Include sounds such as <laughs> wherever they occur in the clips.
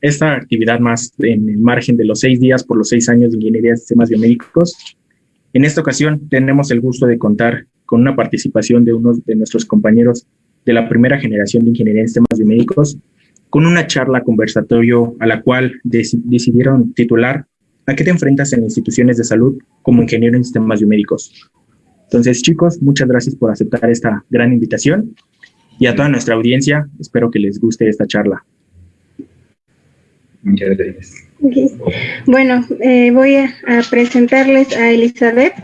esta actividad más en el margen de los seis días por los seis años de Ingeniería de Sistemas Biomédicos. En esta ocasión tenemos el gusto de contar con una participación de uno de nuestros compañeros de la primera generación de Ingeniería de Sistemas Biomédicos, con una charla conversatorio a la cual decidieron titular ¿A qué te enfrentas en instituciones de salud como ingeniero en sistemas biomédicos? Entonces, chicos, muchas gracias por aceptar esta gran invitación y a toda nuestra audiencia, espero que les guste esta charla. Muchas gracias. Bueno, eh, voy a, presentarles a Elizabeth.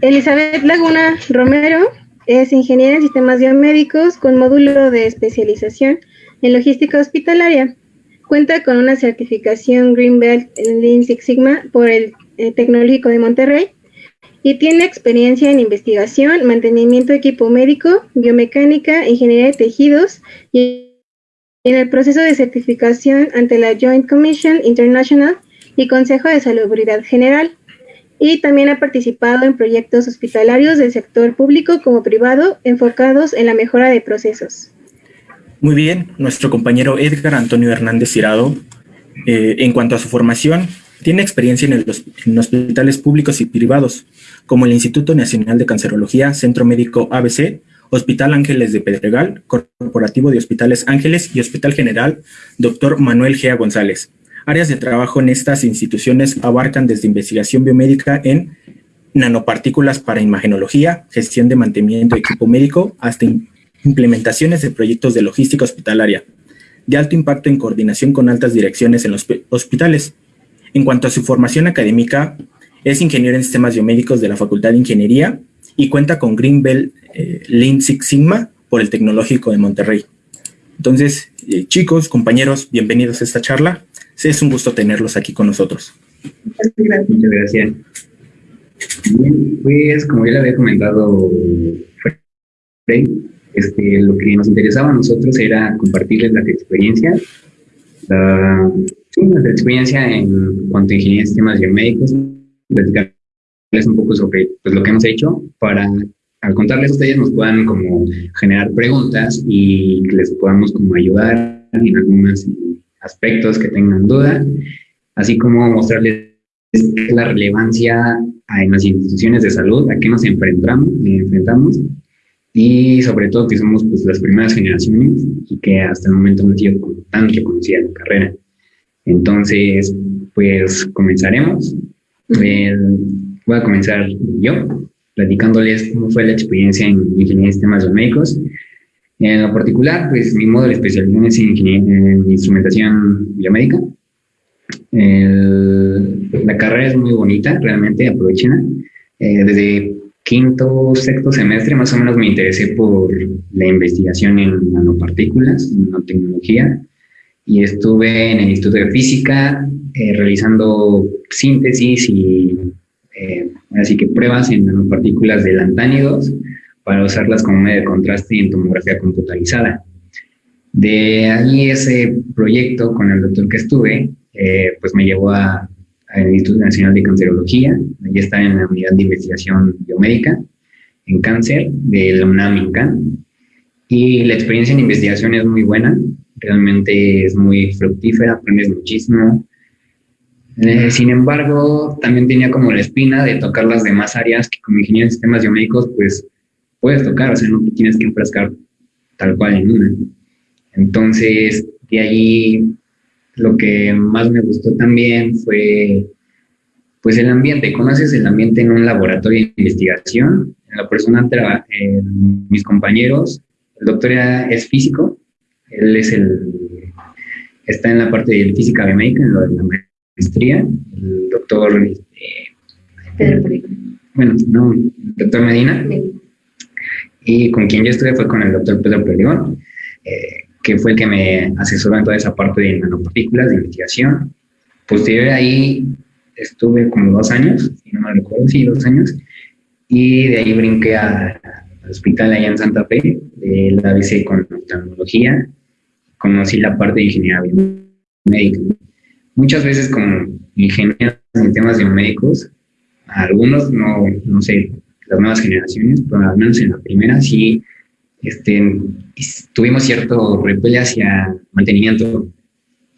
Elizabeth Laguna Romero es ingeniera en sistemas biomédicos con módulo de especialización en logística hospitalaria. Cuenta con una certificación Greenbelt en Lean Six Sigma por el eh, Tecnológico de Monterrey y tiene experiencia en investigación, mantenimiento de equipo médico, biomecánica, ingeniería de tejidos y en el proceso de certificación ante la Joint Commission International y Consejo de Salubridad General. Y también ha participado en proyectos hospitalarios del sector público como privado enfocados en la mejora de procesos. Muy bien, nuestro compañero Edgar Antonio Hernández Cirado, eh, en cuanto a su formación, tiene experiencia en, en, hospitales públicos y privados, como el Instituto Nacional de Cancerología, Centro Médico ABC, Hospital Ángeles de Pedregal, Corporativo de Hospitales Ángeles y Hospital General Dr. Manuel Gea González. Áreas de trabajo en estas instituciones abarcan desde investigación biomédica en nanopartículas para imagenología, gestión de mantenimiento de equipo médico, hasta implementaciones de proyectos de logística hospitalaria, de alto impacto en coordinación con altas direcciones en los hospitales. En cuanto a su formación académica, es ingeniero en sistemas biomédicos de la Facultad de Ingeniería y cuenta con Greenbelt eh, Lean Six Sigma por el Tecnológico de Monterrey. Entonces, eh, chicos, compañeros, bienvenidos a esta charla. Es un gusto tenerlos aquí con nosotros. Muchas gracias. Pues como ya le había comentado este, lo que nos interesaba a nosotros era compartirles la experiencia, la, sí, nuestra experiencia en cuanto a ingeniería de sistemas biomédicos, platicar un poco sobre pues, lo que hemos hecho para al contarles a ustedes nos puedan como generar preguntas y que les podamos como ayudar en algunos aspectos que tengan duda, así como mostrarles la relevancia en las instituciones de salud, a qué nos enfrentamos, enfrentamos y sobre todo que somos pues, las primeras generaciones y que hasta el momento no han sido tan reconocida la carrera. Entonces, pues comenzaremos. Voy a comenzar yo, platicándoles cómo fue la experiencia en ingeniería de sistemas biomédicos. En lo particular, pues mi modo de especialización es en, en instrumentación biomédica. la carrera es muy bonita, realmente aprovechenla. Eh, desde quinto, sexto semestre más o menos me interesé por la investigación en nanopartículas, en nanotecnología, y estuve en el Instituto de Física eh, realizando síntesis y eh, así que pruebas en nanopartículas de lantánidos para usarlas como medio de contraste en tomografía computarizada. De ahí ese proyecto con el doctor que estuve, eh, pues me llevó al Instituto Nacional de Cancerología, allí está en la unidad de investigación biomédica en cáncer de la UNAM INCAN. Y la experiencia en investigación es muy buena, realmente es muy fructífera, aprendes muchísimo, eh, sin embargo, también tenía como la espina de tocar las demás áreas que como ingeniero en sistemas biomédicos, pues puedes tocar, o sea, no tienes que enfrascar tal cual en una. Entonces, de ahí lo que más me gustó también fue pues el ambiente. ¿Conoces el ambiente en un laboratorio de investigación? La persona, eh, mis compañeros, el doctor es físico, él es el, está en la parte de física biomédica, en lo de la maestría, el doctor Pedro Bueno, no, doctor Medina. Y con quien yo estuve fue con el doctor Pedro Perdigón, eh, que fue el que me asesoró en toda esa parte de nanopartículas, de investigación. Posterior ahí estuve como dos años, si no me recuerdo, sí, dos años, y de ahí brinqué al hospital allá en Santa Fe, de la ABC con tecnología, conocí la parte de ingeniería biomédica muchas veces como ingenieros en temas de médicos, algunos, no, no sé, las nuevas generaciones, pero al menos en la primera sí este, tuvimos cierto repele hacia mantenimiento.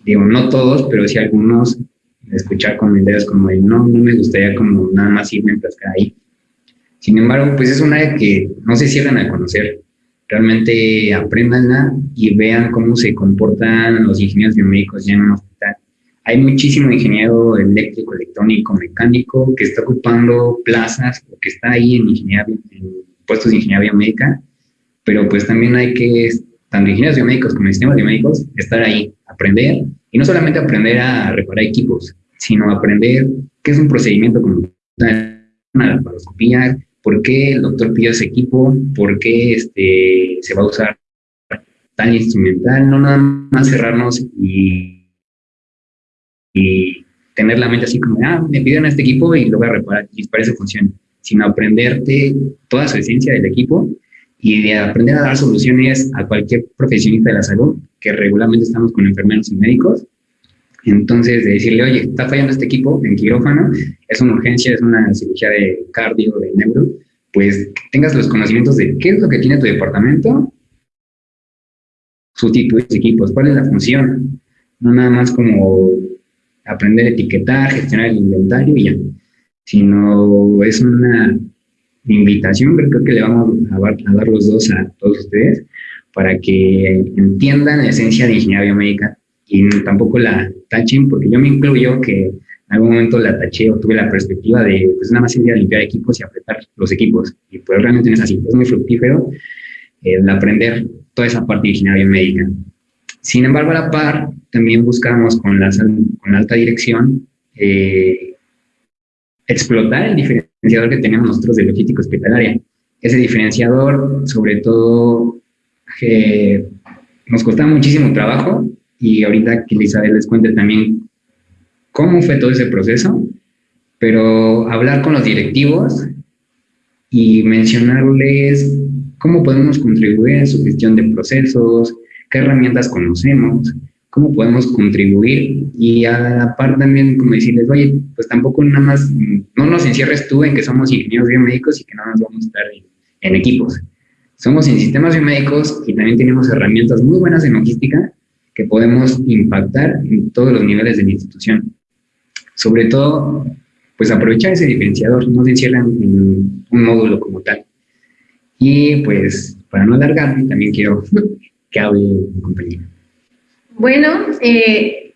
digo, no todos, pero sí algunos, escuchar comentarios como, no, no me gustaría como nada más irme a enfrascar ahí. Sin embargo, pues es una área que no se cierran a conocer. Realmente aprendanla y vean cómo se comportan los ingenieros biomédicos ya en un hospital. Hay muchísimo ingeniero eléctrico, electrónico, mecánico que está ocupando plazas o que está ahí en, ingeniería, en puestos de ingeniería biomédica, pero pues también hay que, tanto ingenieros biomédicos como sistemas biomédicos, estar ahí, aprender, y no solamente aprender a reparar equipos, sino aprender qué es un procedimiento como una laparoscopía, por qué el doctor pidió ese equipo, por qué este, se va a usar tal instrumental, no nada más cerrarnos y, y tener la mente así como, ah, me piden este equipo y lo voy a reparar y para eso funciona, sino aprenderte toda su esencia del equipo y de aprender a dar soluciones a cualquier profesionista de la salud, que regularmente estamos con enfermeros y médicos. Entonces, de decirle, oye, está fallando este equipo en quirófano, es una urgencia, es una cirugía de cardio, de neuro, pues tengas los conocimientos de qué es lo que tiene tu departamento, sustituir equipos, cuál es la función, no nada más como aprender a etiquetar, gestionar el inventario y ya, sino es una invitación, creo que le vamos a, dar los dos a todos ustedes para que entiendan la esencia de ingeniería biomédica y tampoco la tachen, porque yo me incluyo que en algún momento la taché o tuve la perspectiva de pues nada más ir a limpiar equipos y apretar los equipos. Y pues realmente no es así, es muy fructífero el aprender toda esa parte de ingeniería biomédica. Sin embargo, a la par, también buscamos con la, con alta dirección eh, explotar el diferenciador que tenemos nosotros de logística hospitalaria. Ese diferenciador, sobre todo, nos costaba muchísimo trabajo y ahorita que Elizabeth les cuente también cómo fue todo ese proceso, pero hablar con los directivos y mencionarles cómo podemos contribuir en su gestión de procesos, qué herramientas conocemos, cómo podemos contribuir y a la par también como decirles, oye, pues tampoco nada más, no nos encierres tú en que somos ingenieros biomédicos y que no nos vamos a estar en, equipos. Somos en sistemas biomédicos y también tenemos herramientas muy buenas en logística que podemos impactar en todos los niveles de la institución. Sobre todo, pues aprovechar ese diferenciador, no se encierran en un módulo como tal. Y pues, para no alargarme, también quiero <laughs> que hable mi compañero. Bueno, eh,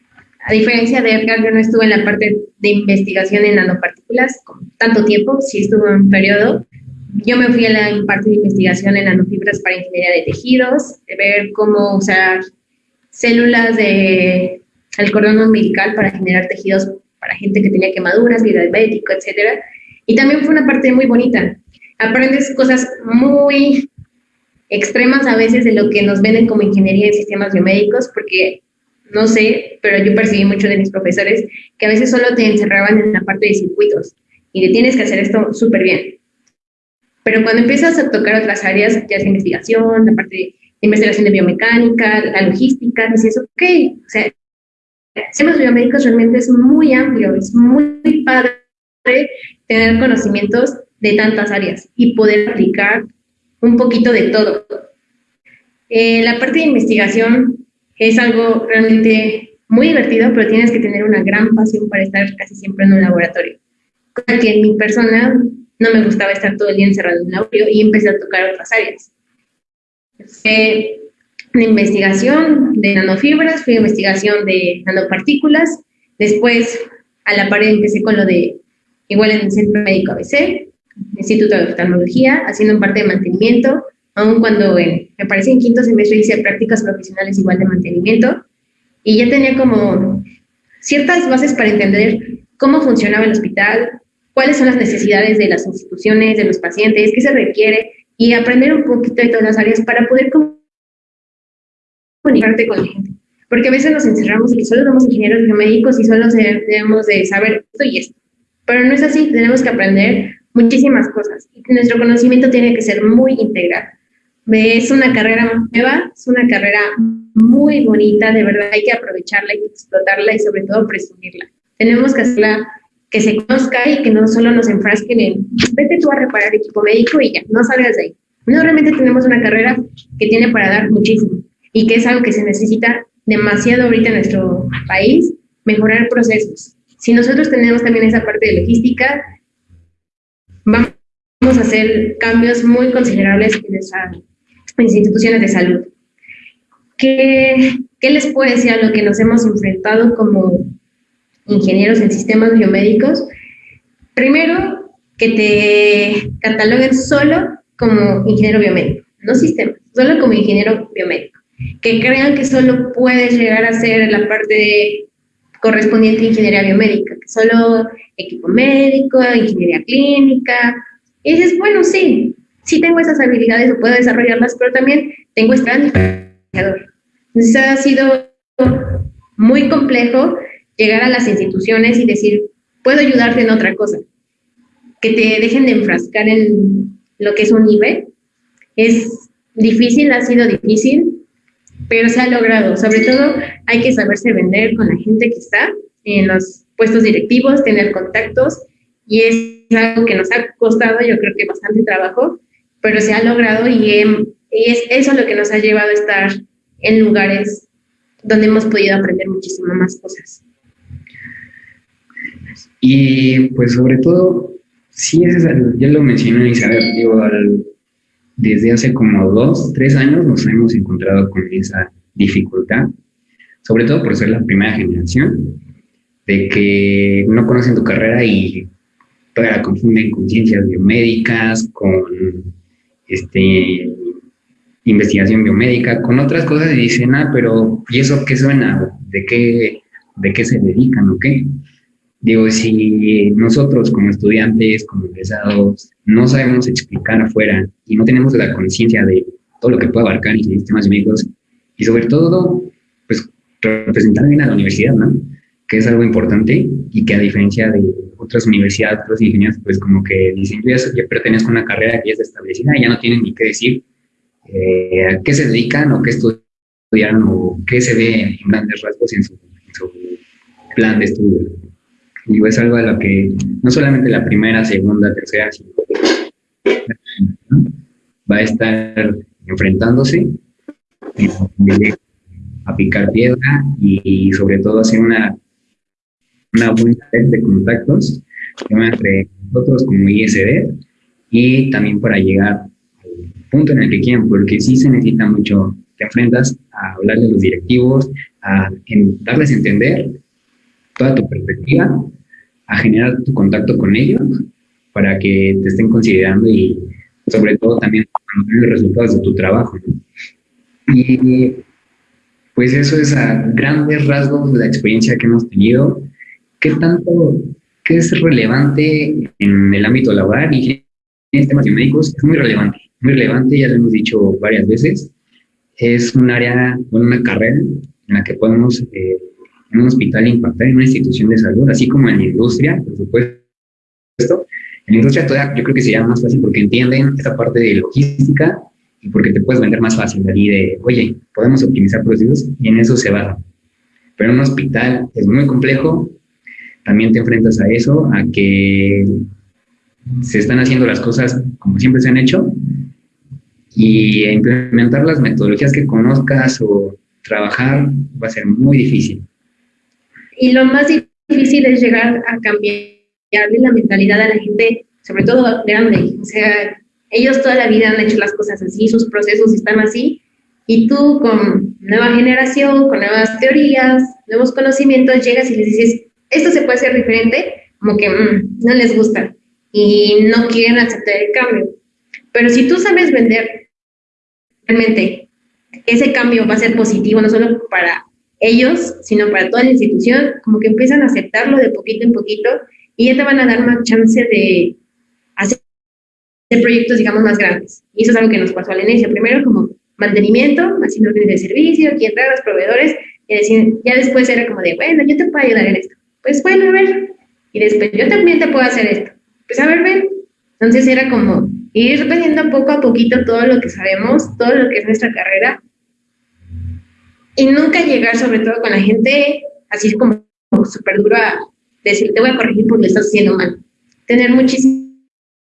a diferencia de Edgar, yo no estuve en la parte de investigación en nanopartículas tanto tiempo, sí estuve en un periodo. Yo me fui a la parte de investigación en nanofibras para ingeniería de tejidos, de ver cómo usar células de el cordón umbilical para generar tejidos para gente que tenía quemaduras, vida diabético, etcétera. Y también fue una parte muy bonita. Aprendes cosas muy extremas a veces de lo que nos venden como ingeniería en sistemas biomédicos, porque no sé, pero yo percibí mucho de mis profesores que a veces solo te encerraban en la parte de circuitos y te tienes que hacer esto súper bien. Pero cuando empiezas a tocar otras áreas, ya sea investigación, la parte de investigación de biomecánica, la logística, dices, ok, o sea, sistemas biomédicos realmente es muy amplio, es muy padre tener conocimientos de tantas áreas y poder aplicar un poquito de todo. Eh, la parte de investigación es algo realmente muy divertido, pero tienes que tener una gran pasión para estar casi siempre en un laboratorio. Cosa que en mi persona no me gustaba estar todo el día encerrado en un laboratorio y empecé a tocar otras áreas. Fue una investigación de nanofibras, fui investigación de nanopartículas, después a la pared empecé con lo de, igual en el Centro Médico ABC, Instituto de Oftalmología, haciendo parte de mantenimiento, aun cuando me parece en quinto semestre hice prácticas profesionales igual de mantenimiento, y ya tenía como ciertas bases para entender cómo funcionaba el hospital, cuáles son las necesidades de las instituciones, de los pacientes, qué se requiere, y aprender un poquito de todas las áreas para poder comunicarte con la gente. Porque a veces nos encerramos y solo somos ingenieros biomédicos y solo debemos de saber esto y esto. Pero no es así, tenemos que aprender muchísimas cosas. Nuestro conocimiento tiene que ser muy integral. Es una carrera nueva, es una carrera muy bonita, de verdad hay que aprovecharla, hay explotarla y sobre todo presumirla. Tenemos que hacerla que se conozca y que no solo nos enfrasquen en vete tú a reparar equipo médico y ya, no salgas de ahí. No, realmente tenemos una carrera que tiene para dar muchísimo y que es algo que se necesita demasiado ahorita en nuestro país, mejorar procesos. Si nosotros tenemos también esa parte de logística, vamos a hacer cambios muy considerables en nuestras instituciones de salud. ¿Qué, ¿Qué les puedo decir a lo que nos hemos enfrentado como ingenieros en sistemas biomédicos? Primero, que te cataloguen solo como ingeniero biomédico, no sistemas, solo como ingeniero biomédico. Que crean que solo puedes llegar a ser la parte correspondiente a ingeniería biomédica, solo equipo médico, ingeniería clínica. Y dices, bueno, sí, sí tengo esas habilidades o puedo desarrollarlas, pero también tengo este diferenciador. Entonces ha sido muy complejo llegar a las instituciones y decir, puedo ayudarte en otra cosa. Que te dejen de enfrascar en lo que es un nivel. Es difícil, ha sido difícil, pero se ha logrado. Sobre todo hay que saberse vender con la gente que está en los puestos directivos, tener contactos y es algo que nos ha costado, yo creo que bastante trabajo, pero se ha logrado y, y es eso lo que nos ha llevado a estar en lugares donde hemos podido aprender muchísimo más cosas. Y pues sobre todo, sí, es, ya lo mencioné Isabel, digo, desde hace como dos, tres años nos hemos encontrado con esa dificultad, sobre todo por ser la primera generación, de que no conocen tu carrera y todavía confunden con ciencias biomédicas, con este, investigación biomédica, con otras cosas y dicen, ah, pero ¿y eso qué suena? ¿De qué, de qué se dedican o qué? Digo, si nosotros como estudiantes, como egresados, no sabemos explicar afuera y no tenemos la conciencia de todo lo que puede abarcar en sistemas médicos y sobre todo, pues representar bien a la universidad, ¿no? Que es algo importante y que a diferencia de otras universidades, otros ingenieros, pues como que dicen, yo ya, pertenezco a una carrera que ya está establecida y ya no tienen ni qué decir eh, a qué se dedican o qué estudian o qué se ve en grandes rasgos en su plan de estudio. Digo, es algo a lo que no solamente la primera, segunda, tercera, sino va a estar enfrentándose a picar piedra y, sobre todo hacer una, una buena red de contactos entre nosotros como ISD y también para llegar al punto en el que quieran, porque sí se necesita mucho, te enfrentas a hablar de los directivos, a darles a entender toda tu perspectiva, a generar tu contacto con ellos para que te estén considerando y sobre todo también los resultados de tu trabajo. Y pues eso es a grandes rasgos de la experiencia que hemos tenido. ¿Qué tanto, qué es relevante en el ámbito laboral y en temas médicos? Es muy relevante, muy relevante, ya lo hemos dicho varias veces. Es un área, una carrera en la que podemos eh, en un hospital impactar en una institución de salud, así como en la industria, por supuesto. En la industria todavía yo creo que sería más fácil porque entienden esta parte de logística y porque te puedes vender más fácil de ahí de, oye, podemos optimizar procesos y en eso se va. Pero en un hospital es muy complejo, también te enfrentas a eso, a que se están haciendo las cosas como siempre se han hecho y implementar las metodologías que conozcas o trabajar va a ser muy difícil. Y lo más difícil es llegar a cambiarle la mentalidad a la gente, sobre todo grande. O sea, ellos toda la vida han hecho las cosas así, sus procesos están así, y tú con nueva generación, con nuevas teorías, nuevos conocimientos, llegas y les dices, esto se puede hacer diferente, como que mm, no les gusta y no quieren aceptar el cambio. Pero si tú sabes vender realmente ese cambio va a ser positivo, no solo para ellos, sino para toda la institución, como que empiezan a aceptarlo de poquito en poquito y ya te van a dar más chance de hacer proyectos, digamos, más grandes. Y eso es algo que nos pasó al inicio. Primero como mantenimiento, haciendo órdenes de servicio, quién trae a los proveedores, y decir, ya después era como de, bueno, yo te puedo ayudar en esto. Pues bueno, a ver. Y después, yo también te puedo hacer esto. Pues a ver, ven. Entonces era como ir aprendiendo poco a poquito todo lo que sabemos, todo lo que es nuestra carrera, y nunca llegar sobre todo con la gente así como súper duro a decir, te voy a corregir porque lo estás haciendo mal. Tener muchísimo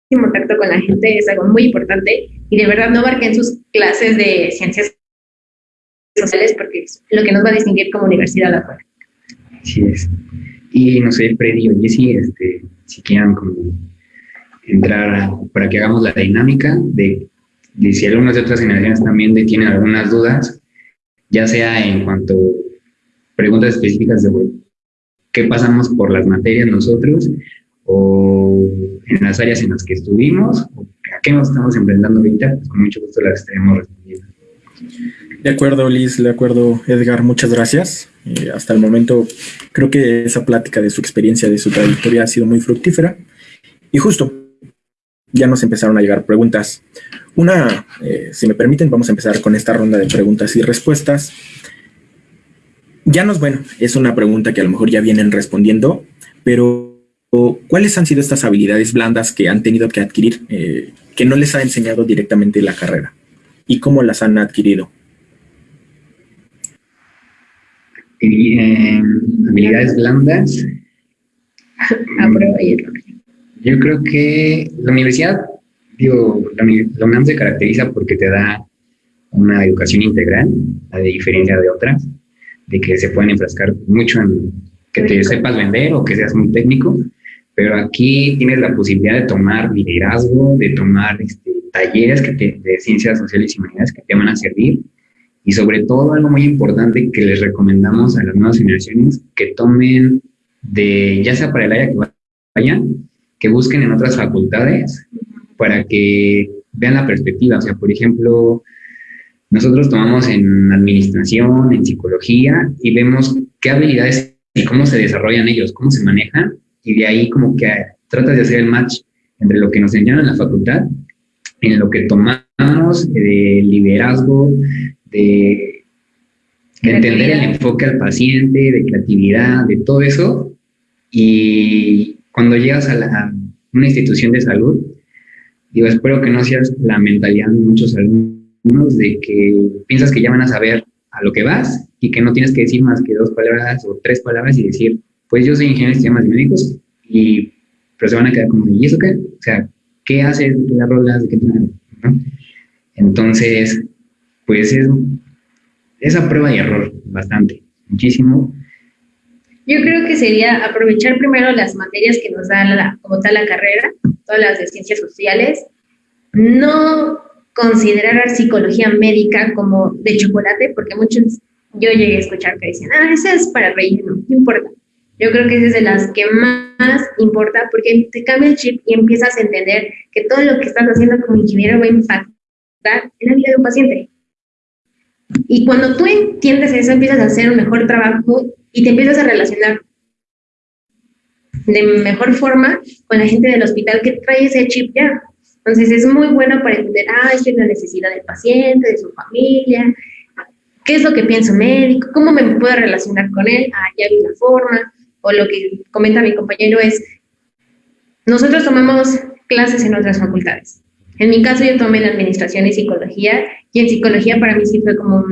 contacto con la gente es algo muy importante y de verdad no en sus clases de ciencias sociales porque es lo que nos va a distinguir como universidad afuera. Así es. Y no sé, Freddy o Jessy, este, si quieran como entrar para que hagamos la dinámica de, de si algunas de otras generaciones también tienen algunas dudas, ya sea en cuanto a preguntas específicas de qué pasamos por las materias nosotros o en las áreas en las que estuvimos o a qué nos estamos enfrentando ahorita, pues con mucho gusto las estaremos respondiendo. De acuerdo, Liz, de acuerdo, Edgar, muchas gracias. Eh, hasta el momento creo que esa plática de su experiencia, de su trayectoria ha sido muy fructífera. Y justo, ya nos empezaron a llegar preguntas. Una, eh, si me permiten, vamos a empezar con esta ronda de preguntas y respuestas. Ya nos, bueno, es una pregunta que a lo mejor ya vienen respondiendo, pero ¿cuáles han sido estas habilidades blandas que han tenido que adquirir, eh, que no les ha enseñado directamente la carrera? ¿Y cómo las han adquirido? Eh, habilidades blandas. Yo creo que la universidad, digo, la, UNAM se caracteriza porque te da una educación integral, a diferencia de otras, de que se pueden enfrascar mucho en que te sepas vender o que seas muy técnico, pero aquí tienes la posibilidad de tomar liderazgo, de tomar este, talleres que de ciencias sociales y humanidades que te van a servir y sobre todo algo muy importante que les recomendamos a las nuevas generaciones que tomen de, ya sea para el área que vayan, que busquen en otras facultades para que vean la perspectiva. O sea, por ejemplo, nosotros tomamos en administración, en psicología y vemos qué habilidades y cómo se desarrollan ellos, cómo se manejan y de ahí como que tratas de hacer el match entre lo que nos enseñan en la facultad, en lo que tomamos de liderazgo, de, entender el enfoque al paciente, de creatividad, de todo eso. Y cuando llegas a, una institución de salud, digo, espero que no seas la mentalidad de muchos alumnos de que piensas que ya van a saber a lo que vas y que no tienes que decir más que dos palabras o tres palabras y decir, pues yo soy ingeniero de sistemas médicos y pero se van a quedar como, ¿y eso qué? O sea, ¿qué haces? ¿De qué? ¿De qué ¿no? Entonces, pues es esa prueba y error bastante, muchísimo. Yo creo que sería aprovechar primero las materias que nos da la, como tal la carrera, todas las de ciencias sociales, no considerar psicología médica como de chocolate, porque muchos, yo llegué a escuchar que decían, ah, esa es para reír, no, importa. Yo creo que es de las que más importa porque te cambia el chip y empiezas a entender que todo lo que estás haciendo como ingeniero va a impactar en la vida de un paciente. Y cuando tú entiendes eso, empiezas a hacer un mejor trabajo y te empiezas a relacionar de mejor forma con la gente del hospital que trae ese chip ya. Entonces es muy bueno para entender, ah, esta es la necesidad del paciente, de su familia, qué es lo que piensa un médico, cómo me puedo relacionar con él, ah, ya vi la forma, o lo que comenta mi compañero es, nosotros tomamos clases en otras facultades. En mi caso yo tomé en administración y psicología y en psicología para mí sí fue como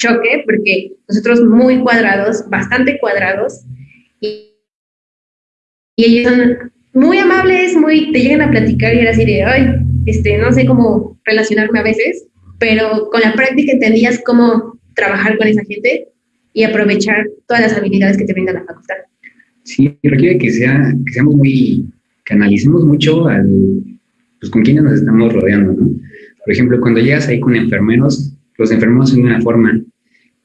choque porque nosotros muy cuadrados, bastante cuadrados y, y ellos son muy amables, muy te llegan a platicar y era así de, ay, este, no sé cómo relacionarme a veces, pero con la práctica entendías cómo trabajar con esa gente y aprovechar todas las habilidades que te brinda la facultad. Sí, requiere que, sea, que seamos muy, que analicemos mucho al, pues con quiénes nos estamos rodeando, ¿no? Por ejemplo, cuando llegas ahí con enfermeros, los enfermeros son de una forma,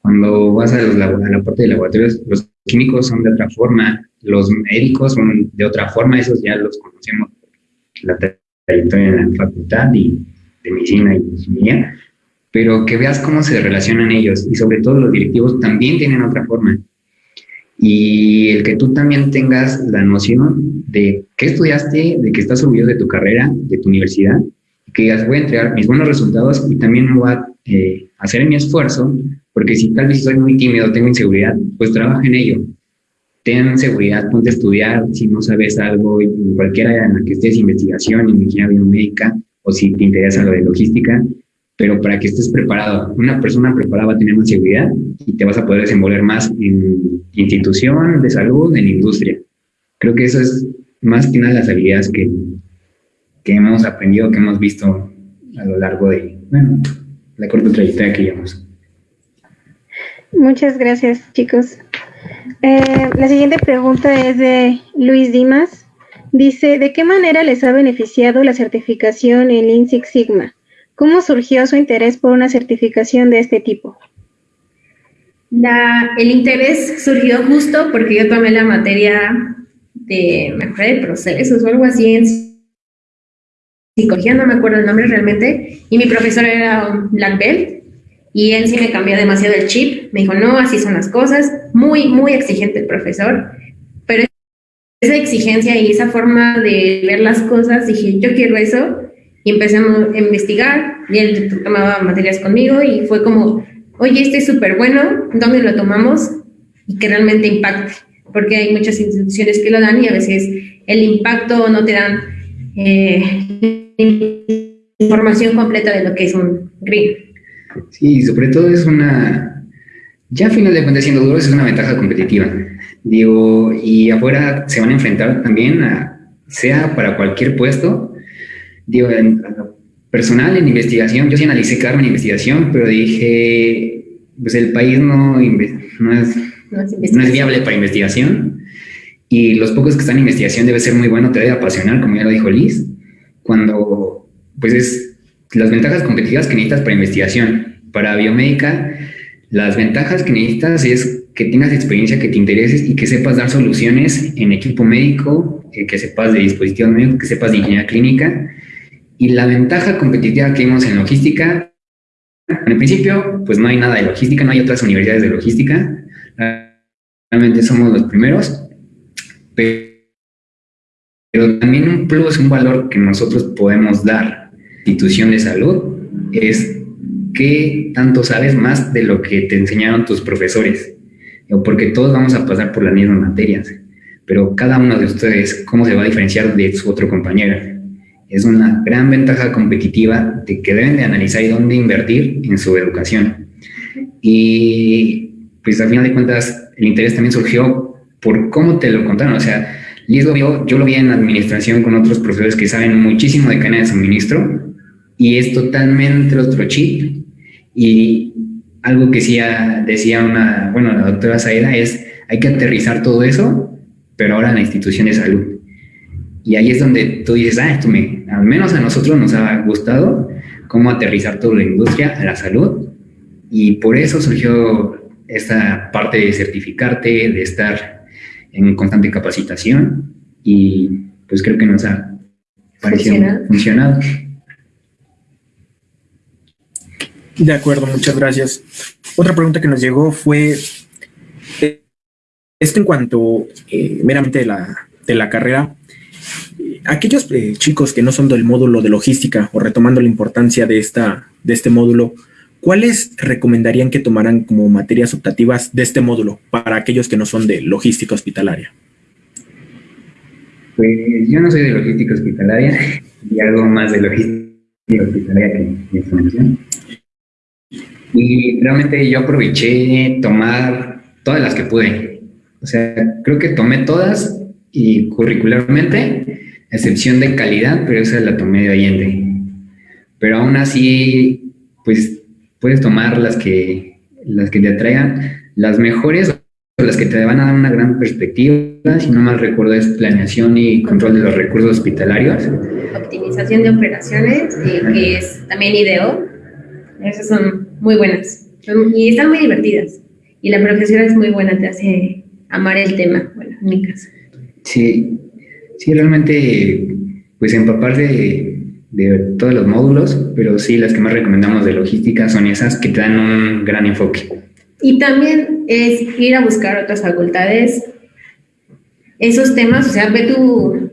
cuando vas a, la parte de laboratorios, los químicos son de otra forma, los médicos son de otra forma, esos ya los conocemos, la trayectoria en la facultad y de medicina y ingeniería, pero que veas cómo se relacionan ellos y sobre todo los directivos también tienen otra forma. Y el que tú también tengas la noción de qué estudiaste, de que estás orgulloso de tu carrera, de tu universidad, que digas, voy a entregar mis buenos resultados y también voy a hacer mi esfuerzo, porque si tal vez soy muy tímido, tengo inseguridad, pues trabaja en ello. Ten seguridad, ponte a estudiar, si no sabes algo, en cualquier área en la que estés, investigación, ingeniería biomédica, o si te interesa lo de logística, pero para que estés preparado. Una persona preparada va a tener más seguridad y te vas a poder desenvolver más en institución de salud, en industria. Creo que eso es más que nada las habilidades que, que hemos aprendido, que hemos visto a lo largo de, bueno, la corta trayectoria que llevamos. Muchas gracias, chicos. Eh, la siguiente pregunta es de Luis Dimas. Dice, ¿de qué manera les ha beneficiado la certificación en Lean Six Sigma? ¿Cómo surgió su interés por una certificación de este tipo? el interés surgió justo porque yo tomé la materia de mejora de procesos o algo así en psicología, no me acuerdo el nombre realmente, y mi profesor era un black belt, y él sí me cambió demasiado el chip, me dijo, no, así son las cosas, muy, muy exigente el profesor, pero esa exigencia y esa forma de ver las cosas, dije, yo quiero eso, y empezamos a investigar, y él tomaba materias conmigo, y fue como, oye, este es súper bueno, ¿dónde lo tomamos? Y que realmente impacte, porque hay muchas instituciones que lo dan y a veces el impacto no te dan eh, información completa de lo que es un green. Sí, sobre todo es una, ya a final de cuentas siendo duro, es una ventaja competitiva. Digo, y afuera se van a enfrentar también a, sea para cualquier puesto, digo, en, personal en investigación, yo sí analicé Carmen en investigación, pero dije, pues el país no, no, es, no, es, viable para investigación y los pocos que están en investigación debe ser muy bueno, te debe apasionar, como ya lo dijo Liz, cuando pues es las ventajas competitivas que necesitas para investigación. Para biomédica, las ventajas que necesitas es que tengas experiencia, que te intereses y que sepas dar soluciones en equipo médico, eh, que sepas de dispositivos médicos, que sepas de ingeniería clínica. Y la ventaja competitiva que vimos en logística, en el principio, pues no hay nada de logística, no hay otras universidades de logística. Realmente somos los primeros. Pero también un plus, un valor que nosotros podemos dar, institución de salud, es que tanto sabes más de lo que te enseñaron tus profesores. Porque todos vamos a pasar por las mismas materias, pero cada uno de ustedes, ¿cómo se va a diferenciar de su otro compañero? es una gran ventaja competitiva de que deben de analizar y dónde invertir en su educación. Y pues al final de cuentas el interés también surgió por cómo te lo contaron. O sea, Liz lo vio, yo lo vi en administración con otros profesores que saben muchísimo de cadena de suministro y es totalmente otro chip. Y algo que sí decía una, bueno, la doctora Saeda es, hay que aterrizar todo eso, pero ahora en la institución de salud y ahí es donde tú dices, ah, esto me, al menos a nosotros nos ha gustado cómo aterrizar toda la industria a la salud. Y por eso surgió esta parte de certificarte, de estar en constante capacitación. Y pues creo que nos ha parecido funcionado. De acuerdo, muchas gracias. Otra pregunta que nos llegó fue, eh, esto en cuanto eh, meramente de la, de la carrera, aquellos eh, chicos que no son del módulo de logística o retomando la importancia de, esta, de este módulo, ¿cuáles recomendarían que tomaran como materias optativas de este módulo para aquellos que no son de logística hospitalaria? Pues yo no soy de logística hospitalaria <laughs> y algo más de logística hospitalaria que información. Y realmente yo aproveché tomar todas las que pude. O sea, creo que tomé todas y curricularmente excepción de calidad, pero esa la tomé de Allende. Pero aún así, pues puedes tomar las que, las que te atraigan, las mejores o las que te van a dar una gran perspectiva, si no mal recuerdo es planeación y control de los recursos hospitalarios. Optimización de operaciones, eh, que es también IDEO, esas son muy buenas y están muy divertidas. Y la profesora es muy buena, te hace amar el tema, bueno, en mi caso. Sí, Sí, realmente, pues empapar de, todos los módulos, pero sí, las que más recomendamos de logística son esas que te dan un gran enfoque. Y también es ir a buscar otras facultades, esos temas, o sea, ve tu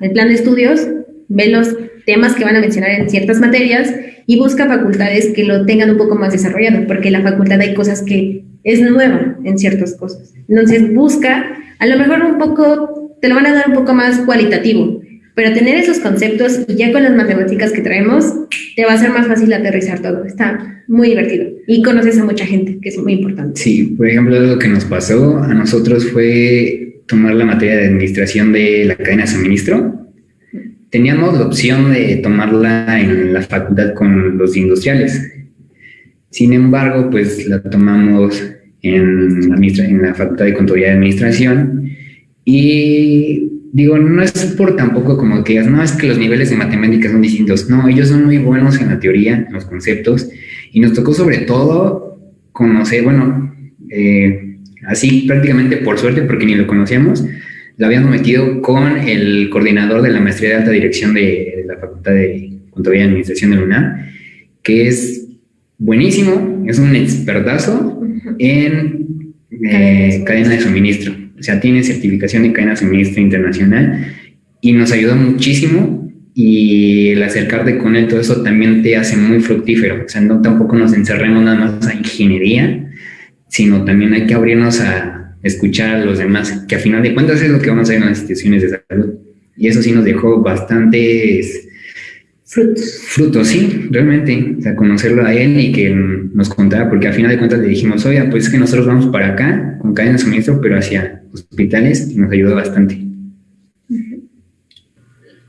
el plan de estudios, ve los temas que van a mencionar en ciertas materias y busca facultades que lo tengan un poco más desarrollado, porque la facultad hay cosas que es nueva en ciertas cosas. Entonces busca, a lo mejor un poco te lo van a dar un poco más cualitativo. Pero tener esos conceptos y ya con las matemáticas que traemos, te va a ser más fácil aterrizar todo. Está muy divertido. Y conoces a mucha gente, que es muy importante. Sí, por ejemplo, lo que nos pasó a nosotros fue tomar la materia de administración de la cadena de suministro. Teníamos la opción de tomarla en la facultad con los industriales. Sin embargo, pues la tomamos en, en la Facultad de Contaduría y Administración. Y digo, no es por tampoco como que digas, no, es que los niveles de matemáticas son distintos. No, ellos son muy buenos en la teoría, en los conceptos. Y nos tocó sobre todo conocer, bueno, eh, así prácticamente por suerte, porque ni lo conocíamos, lo habíamos metido con el coordinador de la maestría de alta dirección de, la Facultad de Contaduría y Administración de la UNAM, que es buenísimo, es un expertazo en eh, cadena de suministro. O sea, tiene certificación de cadena de suministro internacional y nos ayuda muchísimo y el acercarte con él, todo eso también te hace muy fructífero. O sea, no tampoco nos encerremos nada más a ingeniería, sino también hay que abrirnos a escuchar a los demás, que a final de cuentas es lo que vamos a hacer en las instituciones de salud. Y eso sí nos dejó bastantes frutos. Frutos, sí, realmente. O sea, conocerlo a él y que nos contara, porque a final de cuentas le dijimos, oiga, pues es que nosotros vamos para acá con cadena de suministro, pero hacia hospitales y nos ayudó bastante.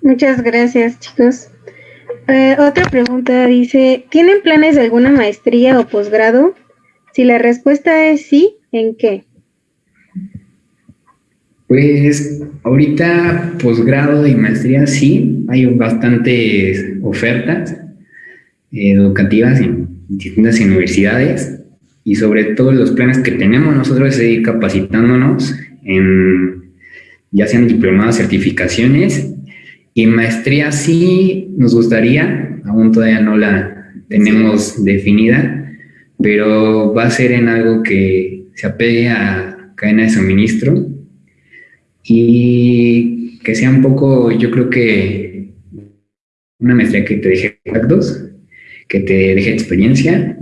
Muchas gracias, chicos. Eh, otra pregunta dice, ¿tienen planes de alguna maestría o posgrado? Si la respuesta es sí, ¿en qué? Pues ahorita posgrado y maestría sí, hay bastantes ofertas educativas en distintas universidades y sobre todo los planes que tenemos nosotros es seguir capacitándonos en ya sean diplomadas, certificaciones. Y maestría sí nos gustaría, aún todavía no la tenemos definida, pero va a ser en algo que se apegue a cadena de suministro y que sea un poco, yo creo que una maestría que te deje actos, que te deje experiencia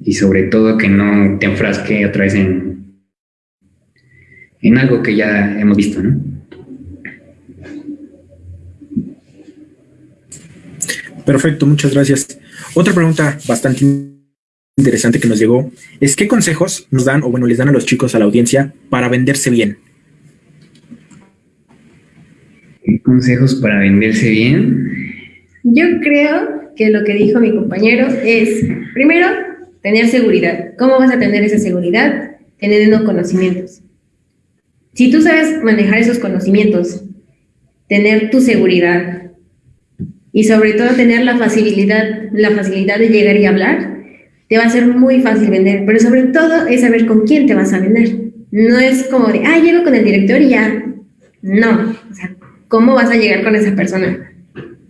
y sobre todo que no te enfrasque otra vez en, en algo que ya hemos visto, ¿no? Perfecto, muchas gracias. Otra pregunta bastante interesante que nos llegó es qué consejos nos dan o bueno les dan a los chicos a la audiencia para venderse bien. ¿Qué consejos para venderse bien? Yo creo que lo que dijo mi compañero es, primero, tener seguridad. ¿Cómo vas a tener esa seguridad? Teniendo conocimientos. Si tú sabes manejar esos conocimientos, tener tu seguridad y sobre todo tener la facilidad, la facilidad de llegar y hablar, te va a ser muy fácil vender, pero sobre todo es saber con quién te vas a vender. No es como de, ah, llego con el director y ya. No, o sea, ¿cómo vas a llegar con esa persona?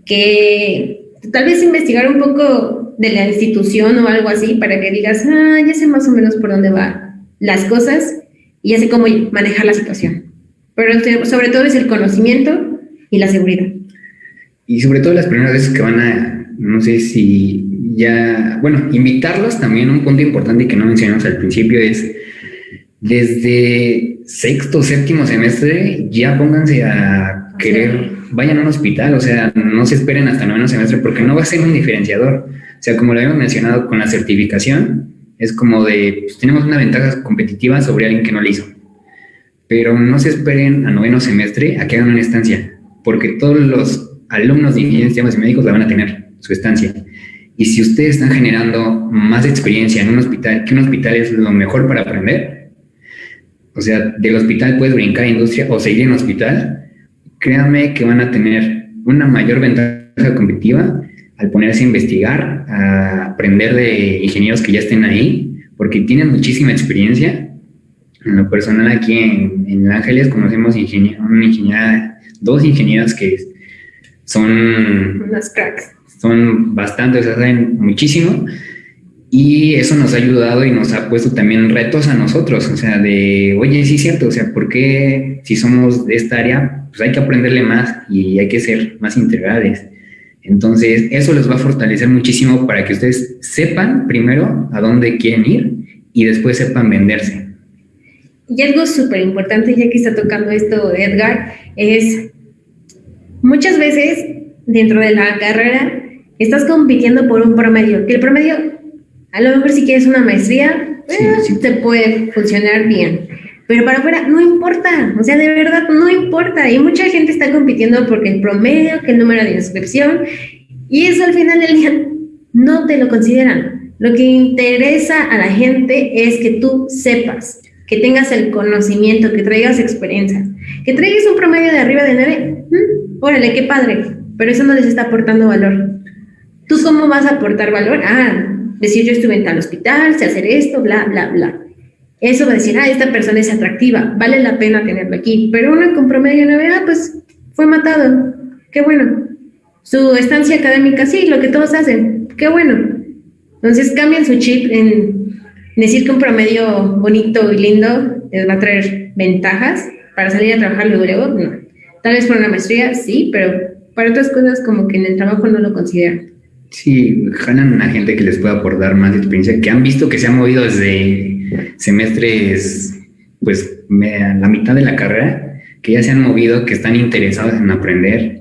Que tal vez investigar un poco de la institución o algo así para que digas, ah, ya sé más o menos por dónde van las cosas y ya sé cómo manejar la situación. Pero sobre todo es el conocimiento y la seguridad. Y sobre todo las primeras veces que van a, no sé si ya, bueno, invitarlos también, un punto importante que no mencionamos al principio es, desde sexto, séptimo semestre, ya pónganse a querer, vayan a un hospital, o sea, no se esperen hasta noveno semestre porque no va a ser un diferenciador. O sea, como lo habíamos mencionado con la certificación, es como de, pues, tenemos una ventaja competitiva sobre alguien que no la hizo. Pero no se esperen a noveno semestre a que hagan una estancia, porque todos los alumnos de ingeniería y médicos la van a tener, su estancia. Y si ustedes están generando más experiencia en un hospital, que un hospital es lo mejor para aprender, o sea, del hospital puedes brincar a industria o seguir en hospital, créanme que van a tener una mayor ventaja competitiva al ponerse a investigar, a aprender de ingenieros que ya estén ahí, porque tienen muchísima experiencia. En lo personal aquí en, en Ángeles conocemos ingenier, una ingeniera, dos ingenieras que son... Unas cracks. Son bastante, o saben muchísimo. Y eso nos ha ayudado y nos ha puesto también retos a nosotros, o sea, de, oye, sí es cierto, o sea, ¿por qué si somos de esta área, pues hay que aprenderle más y hay que ser más integrales? Entonces, eso les va a fortalecer muchísimo para que ustedes sepan primero a dónde quieren ir y después sepan venderse. Y algo súper importante, ya que está tocando esto Edgar, es muchas veces dentro de la carrera estás compitiendo por un promedio, que el promedio, a lo mejor si quieres una maestría, eh, te puede funcionar bien. Pero para afuera no importa, o sea, de verdad no importa. Y mucha gente está compitiendo porque el promedio, que el número de inscripción, y eso al final del día no te lo consideran. Lo que interesa a la gente es que tú sepas, que tengas el conocimiento, que traigas experiencia, que traigas un promedio de arriba de 9. Mm, órale, qué padre, pero eso no les está aportando valor. ¿Tú cómo vas a aportar valor? Ah, decir yo estuve en tal hospital, sé hacer esto, bla, bla, bla. Eso va a decir, ah, esta persona es atractiva, vale la pena tenerlo aquí. Pero uno con promedio de 9, ah, pues fue matado. Qué bueno. Su estancia académica, sí, lo que todos hacen. Qué bueno. Entonces cambian su chip en decir que un promedio bonito y lindo les va a traer ventajas para salir a trabajar luego. No. Tal vez por una maestría, sí, pero para otras cosas como que en el trabajo no lo consideran. Sí, jalan a gente que les pueda aportar más experiencia, que han visto que se han movido desde semestres, pues la mitad de la carrera, que ya se han movido, que están interesados en aprender.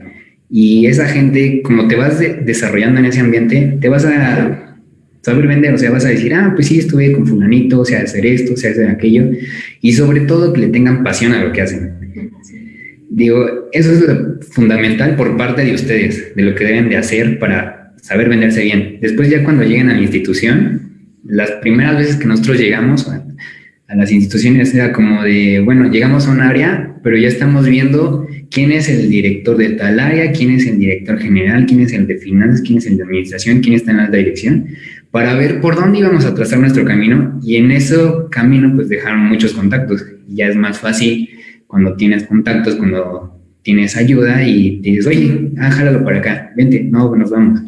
Y esa gente, como te vas desarrollando en ese ambiente, te vas a saber vender, o sea, vas a decir, ah, pues sí, estuve con fulanito, o sea, hacer esto, o sea, hacer aquello, y sobre todo que le tengan pasión a lo que hacen. Digo, eso es fundamental por parte de ustedes, de lo que deben de hacer para saber venderse bien. Después ya cuando lleguen a la institución, las primeras veces que nosotros llegamos a, las instituciones era como de, bueno, llegamos a un área, pero ya estamos viendo quién es el director de tal área, quién es el director general, quién es el de finanzas, quién es el de administración, quién está en la dirección, para ver por dónde íbamos a trazar nuestro camino y en ese camino pues dejaron muchos contactos. Ya es más fácil cuando tienes contactos, cuando tienes ayuda y dices, oye, ah, jálalo para acá, vente, no, nos vamos.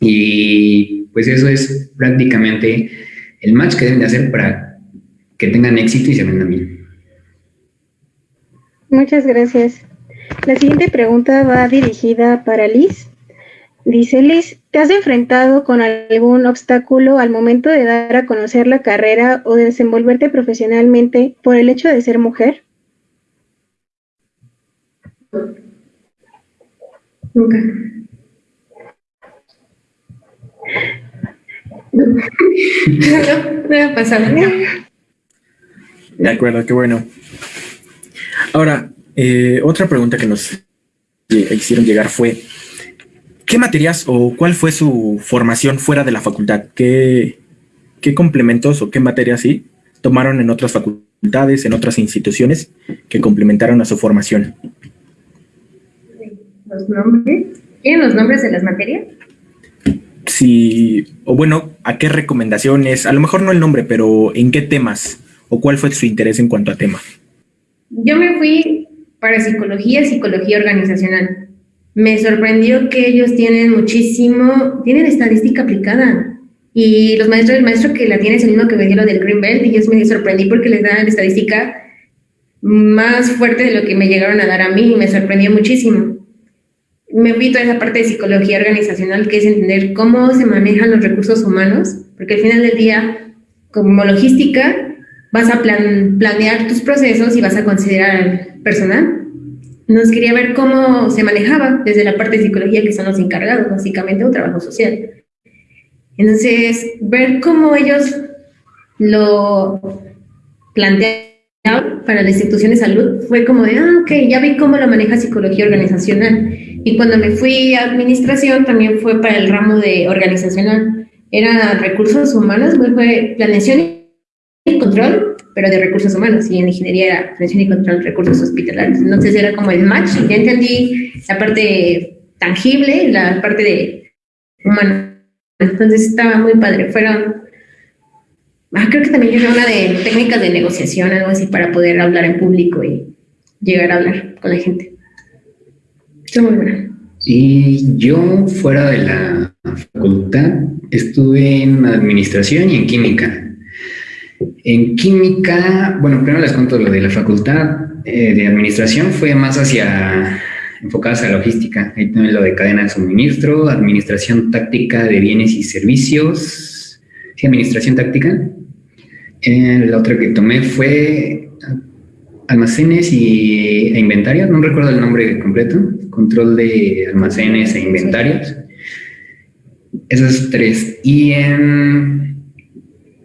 Y pues eso es prácticamente el match que deben de hacer para que tengan éxito y se vendan bien. Muchas gracias. La siguiente pregunta va dirigida para Liz. Dice Liz, ¿te has enfrentado con algún obstáculo al momento de dar a conocer la carrera o de desenvolverte profesionalmente por el hecho de ser mujer? Nunca. No, no, ha pasado. De acuerdo, qué bueno. Ahora, eh, otra pregunta que nos hicieron llegar fue, ¿qué materias o cuál fue su formación fuera de la facultad? ¿Qué, qué complementos o qué materias sí tomaron en otras facultades, en otras instituciones que complementaron a su formación? ¿Los nombres? ¿Tienen los nombres de las materias? Sí, o bueno, ¿a qué recomendaciones? A lo mejor no el nombre, pero ¿en qué temas? ¿O cuál fue su interés en cuanto a tema? Yo me fui para psicología, psicología organizacional. Me sorprendió que ellos tienen muchísimo, tienen estadística aplicada. Y los maestros, el maestro que la tiene es el mismo que me dio lo del Green Belt y yo me sorprendí porque les dan estadística más fuerte de lo que me llegaron a dar a mí y me sorprendió muchísimo. Me fui toda esa parte de psicología organizacional que es entender cómo se manejan los recursos humanos, porque al final del día, como logística, vas a planear tus procesos y vas a considerar al personal. Nos quería ver cómo se manejaba desde la parte de psicología, que son los encargados, básicamente, un trabajo social. Entonces, ver cómo ellos lo planteaban para la institución de salud fue como de, ah, ok, ya vi cómo lo maneja psicología organizacional. Y cuando me fui a administración, también fue para el ramo de organizacional. Era recursos humanos, fue planeación y control, pero de recursos humanos, y en ingeniería era prevención y control recursos hospitalarios. Entonces era como el match, ya entendí la parte tangible, la parte de humano. Entonces estaba muy padre. Fueron, ah, creo que también yo una de técnicas de negociación, algo así, para poder hablar en público y llegar a hablar con la gente. Y yo, fuera de la facultad, estuve en administración y en química. En química, bueno, primero les cuento lo de la facultad eh, de administración, fue más hacia enfocadas a logística. Ahí también lo de cadena de suministro, administración táctica de bienes y servicios. Sí, administración táctica. Eh, la otra que tomé fue almacenes y, e inventarios, no recuerdo el nombre completo, control de almacenes e inventarios. Esos tres. Y en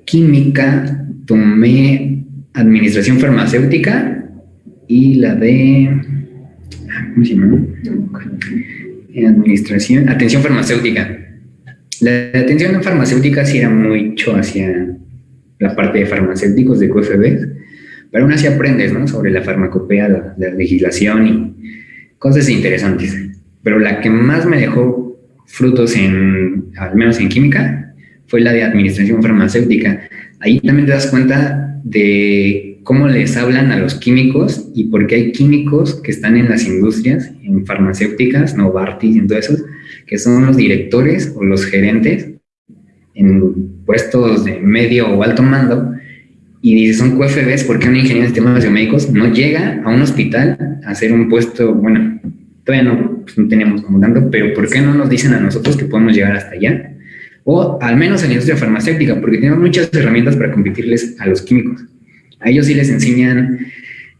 química tomé administración farmacéutica y la de, ¿cómo se llama? Administración, atención farmacéutica. la atención en farmacéutica sí era mucho hacia la parte de farmacéuticos de QFB, pero aún así aprendes ¿no? sobre la farmacopea, la, la legislación y cosas interesantes. Pero la que más me dejó frutos en, al menos en química, fue la de administración farmacéutica. Ahí también te das cuenta de cómo les hablan a los químicos y por qué hay químicos que están en las industrias, en farmacéuticas, Novartis y todo eso, que son los directores o los gerentes en puestos de medio o alto mando y son QFBs porque un ingeniero de sistemas biomédicos no llega a un hospital a hacer un puesto, bueno, todavía no, pues no tenemos como tanto, pero ¿por qué no nos dicen a nosotros que podemos llegar hasta allá? O al menos en la industria farmacéutica, porque tenemos muchas herramientas para competirles a los químicos. A ellos sí les enseñan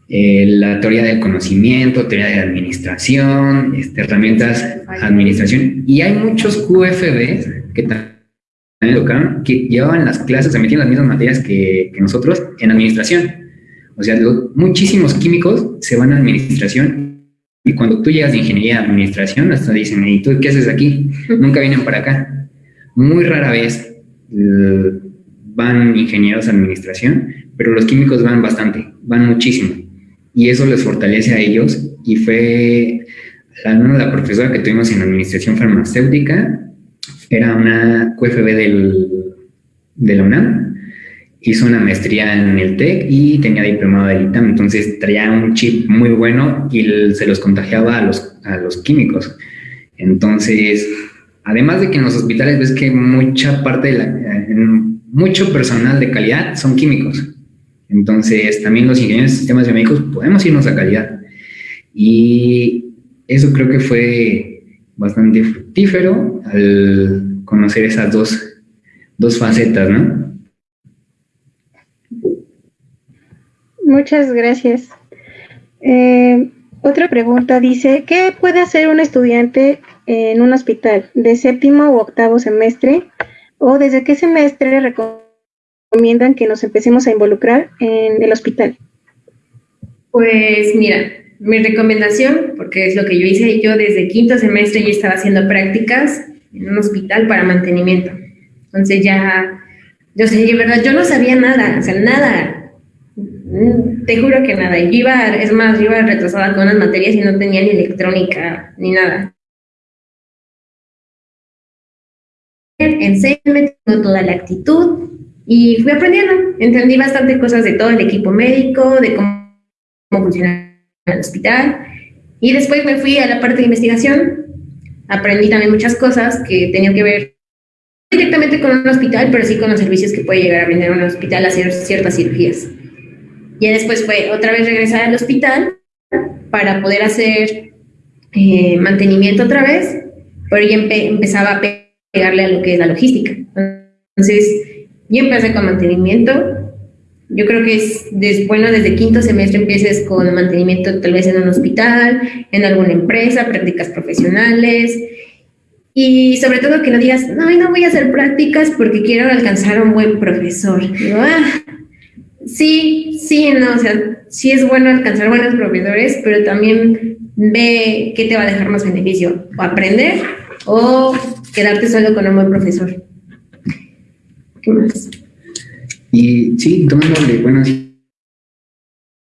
eh, la teoría del conocimiento, teoría de administración, este, herramientas administración. Y hay muchos QFBs que también que llevaban las clases, se metían las mismas materias que, nosotros en administración. O sea, muchísimos químicos se van a administración y cuando tú llegas de ingeniería a administración, hasta dicen, ¿y tú qué haces aquí? Nunca vienen para acá. Muy rara vez eh, van ingenieros a administración, pero los químicos van bastante, van muchísimo. Y eso les fortalece a ellos y fue la, la profesora que tuvimos en administración farmacéutica, era una QFB del, de la UNAM, hizo una maestría en el TEC y tenía diplomado del ITAM, entonces traía un chip muy bueno y se los contagiaba a los, a los químicos. Entonces, además de que en los hospitales ves que mucha parte de la, mucho personal de calidad son químicos. Entonces, también los ingenieros de sistemas biomédicos podemos irnos a calidad. Y eso creo que fue bastante fructífero al conocer esas dos, dos facetas, ¿no? Muchas gracias. Eh, otra pregunta dice, ¿qué puede hacer un estudiante en un hospital de séptimo u octavo semestre? ¿O desde qué semestre recomiendan que nos empecemos a involucrar en el hospital? Pues mira, mi recomendación, porque es lo que yo hice, yo desde quinto semestre ya estaba haciendo prácticas en un hospital para mantenimiento. Entonces ya, yo sé, de verdad, yo no sabía nada, o sea, nada. Te juro que nada. Iba, es más, yo iba retrasada con unas materias y no tenía ni electrónica ni nada. En seis me tengo toda la actitud y fui aprendiendo. Entendí bastante cosas de todo el equipo médico, de cómo, cómo funciona al hospital. Y después me fui a la parte de investigación. Aprendí también muchas cosas que tenían que ver directamente con un hospital, pero sí con los servicios que puede llegar a brindar un hospital a hacer ciertas cirugías. Y después fue otra vez regresar al hospital para poder hacer eh, mantenimiento otra vez, pero ya empezaba a pegarle a lo que es la logística. Entonces, yo empecé con mantenimiento, yo creo que es, bueno desde quinto semestre empieces con mantenimiento tal vez en un hospital, en alguna empresa, prácticas profesionales y sobre todo que no digas, no, no voy a hacer prácticas porque quiero alcanzar a un buen profesor. Ah, sí, sí, no, o sea, sí es bueno alcanzar buenos profesores, pero también ve qué te va a dejar más beneficio, o aprender o quedarte solo con un buen profesor. ¿Qué más? Y sí, tomándole, bueno,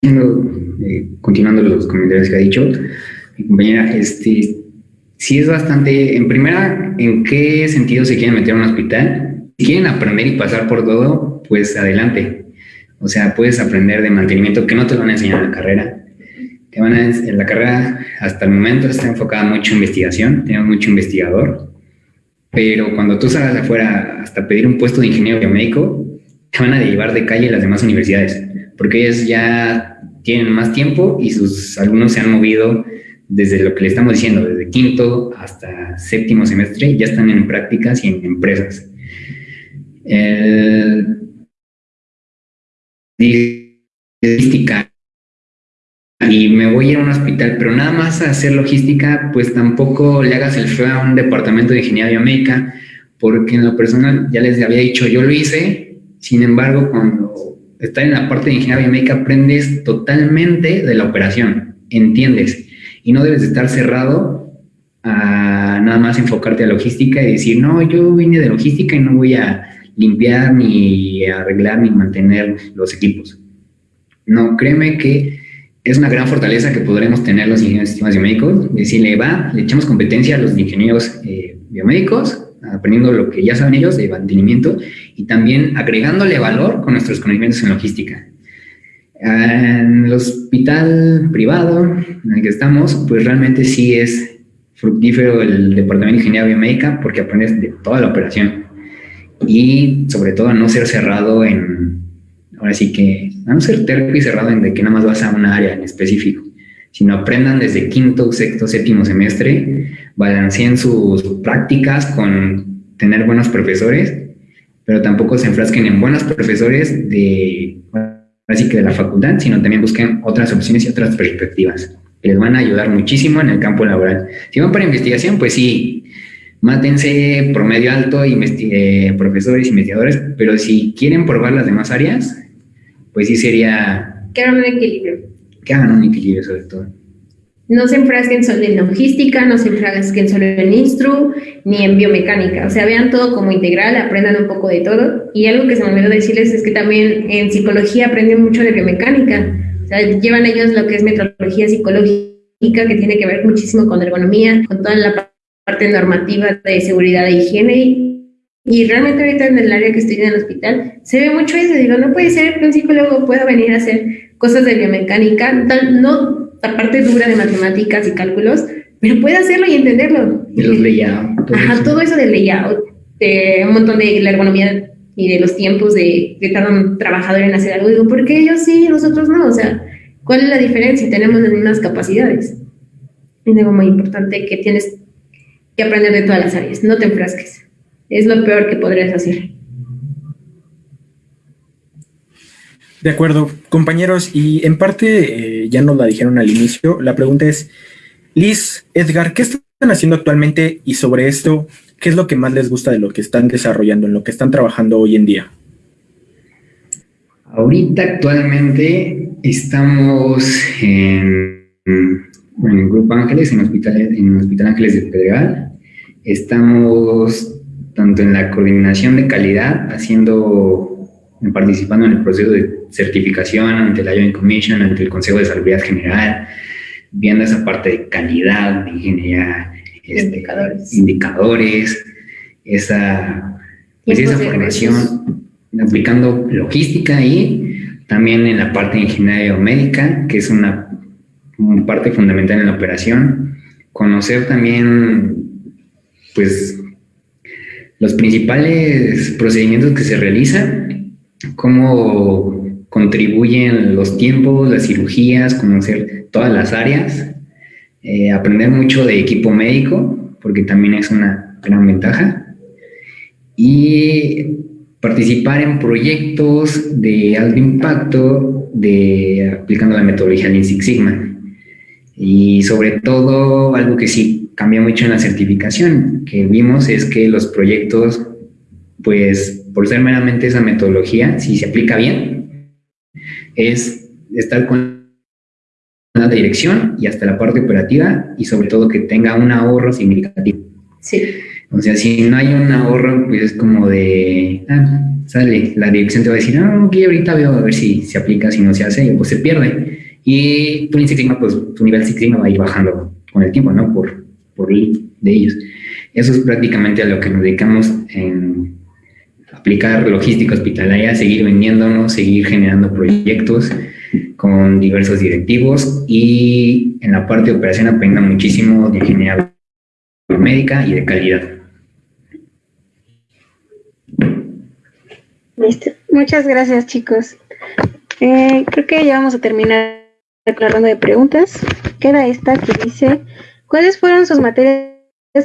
eh, continuando los comentarios que ha dicho mi compañera, este, sí es bastante, en primera, ¿en qué sentido se quieren meter a un hospital? Si quieren aprender y pasar por todo, pues adelante. O sea, puedes aprender de mantenimiento que no te lo van a enseñar en la carrera. Te van a, en la carrera hasta el momento está enfocada mucho en investigación, tenemos mucho investigador, pero cuando tú salgas afuera hasta pedir un puesto de ingeniero biomédico, te van a derivar de calle las demás universidades, porque ellos ya tienen más tiempo y sus alumnos se han movido desde lo que le estamos diciendo, desde quinto hasta séptimo semestre, ya están en prácticas y en empresas. logística y me voy a ir a un hospital, pero nada más a hacer logística, pues tampoco le hagas el feo a un departamento de ingeniería biomédica, porque en lo personal ya les había dicho, yo lo hice, sin embargo, cuando estás en la parte de ingeniería biomédica, aprendes totalmente de la operación, entiendes, y no debes estar cerrado a nada más enfocarte a logística y decir, no, yo vine de logística y no voy a limpiar ni arreglar ni mantener los equipos. No, créeme que es una gran fortaleza que podremos tener los ingenieros de sistemas biomédicos, decirle, va, le echamos competencia a los ingenieros eh, biomédicos, aprendiendo lo que ya saben ellos de mantenimiento y también agregándole valor con nuestros conocimientos en logística. En el hospital privado en el que estamos, pues realmente sí es fructífero el departamento de ingeniería biomédica porque aprendes de toda la operación y sobre todo no ser cerrado en, ahora sí que, no ser terco y cerrado en de que nada más vas a una área en específico, sino aprendan desde quinto, sexto, séptimo semestre, balanceen sus prácticas con tener buenos profesores, pero tampoco se enfrasquen en buenos profesores de, así que de la facultad, sino también busquen otras opciones y otras perspectivas que les van a ayudar muchísimo en el campo laboral. Si van para investigación, pues sí, mátense promedio alto, eh, profesores, investigadores, pero si quieren probar las demás áreas, pues sí sería... Que hagan un equilibrio. Que hagan un equilibrio sobre todo. No se enfrasquen solo en logística, no se enfrasquen solo en instru, ni en biomecánica. O sea, vean todo como integral, aprendan un poco de todo. Y algo que se me olvidó decirles es que también en psicología aprenden mucho de biomecánica llevan ellos lo que es metodología psicológica, que tiene que ver muchísimo con ergonomía, con toda la parte normativa de seguridad e higiene. Y realmente ahorita en el área que estoy en el hospital se ve mucho eso. Digo, no puede ser que un psicólogo pueda venir a hacer cosas de biomecánica, tal, no la parte dura de matemáticas y cálculos, pero puede hacerlo y entenderlo. Y los layout. Todo Ajá, todo eso del layout, de un montón de la ergonomía y de los tiempos de, de cada un trabajador en hacer algo. Digo, ¿por qué ellos sí y nosotros no? O sea, ¿cuál es la diferencia? Tenemos las mismas capacidades. Es algo muy importante que tienes que aprender de todas las áreas. No te enfrasques. Es lo peor que podrías hacer. De acuerdo, compañeros, y en parte eh, ya nos la dijeron al inicio. La pregunta es, Liz, Edgar, ¿qué están haciendo actualmente? Y sobre esto, ¿qué es lo que más les gusta de lo que están desarrollando, en lo que están trabajando hoy en día? Ahorita actualmente estamos en, en Grupo Ángeles, en Hospital, en Hospital Ángeles de Pedregal. Estamos tanto en la coordinación de calidad, haciendo, participando en el proceso de certificación ante la Joint Commission, ante el Consejo de Salud General, viendo esa parte de calidad, de ingeniería este, indicadores. indicadores, esa, pues esa formación, aplicando logística y también en la parte de ingeniería biomédica, que es una, parte fundamental en la operación, conocer también, pues, los principales procedimientos que se realizan, cómo contribuyen los tiempos, las cirugías, conocer todas las áreas eh, aprender mucho de equipo médico, porque también es una gran ventaja, y participar en proyectos de alto impacto de aplicando la metodología Lean Six Sigma. Y sobre todo, algo que sí cambia mucho en la certificación que vimos es que los proyectos, pues por ser meramente esa metodología, si se aplica bien, es estar con la dirección y hasta la parte operativa y sobre todo que tenga un ahorro significativo. Sí. O sea, si no hay un ahorro, pues es como de, ah, sale, la dirección te va a decir, no, ok, ahorita veo a ver si se aplica, si no se hace, pues se pierde. Y tu Six Sigma, pues tu nivel Six Sigma va a ir bajando con el tiempo, ¿no? Por, por de ellos. Eso es prácticamente a lo que nos dedicamos en aplicar logística hospitalaria, seguir vendiéndonos, seguir generando proyectos con diversos directivos y en la parte de operación aprenda muchísimo de ingeniería médica y de calidad. Muchas gracias chicos. Eh, creo que ya vamos a terminar con la ronda de preguntas. Queda esta que dice, ¿cuáles fueron sus materias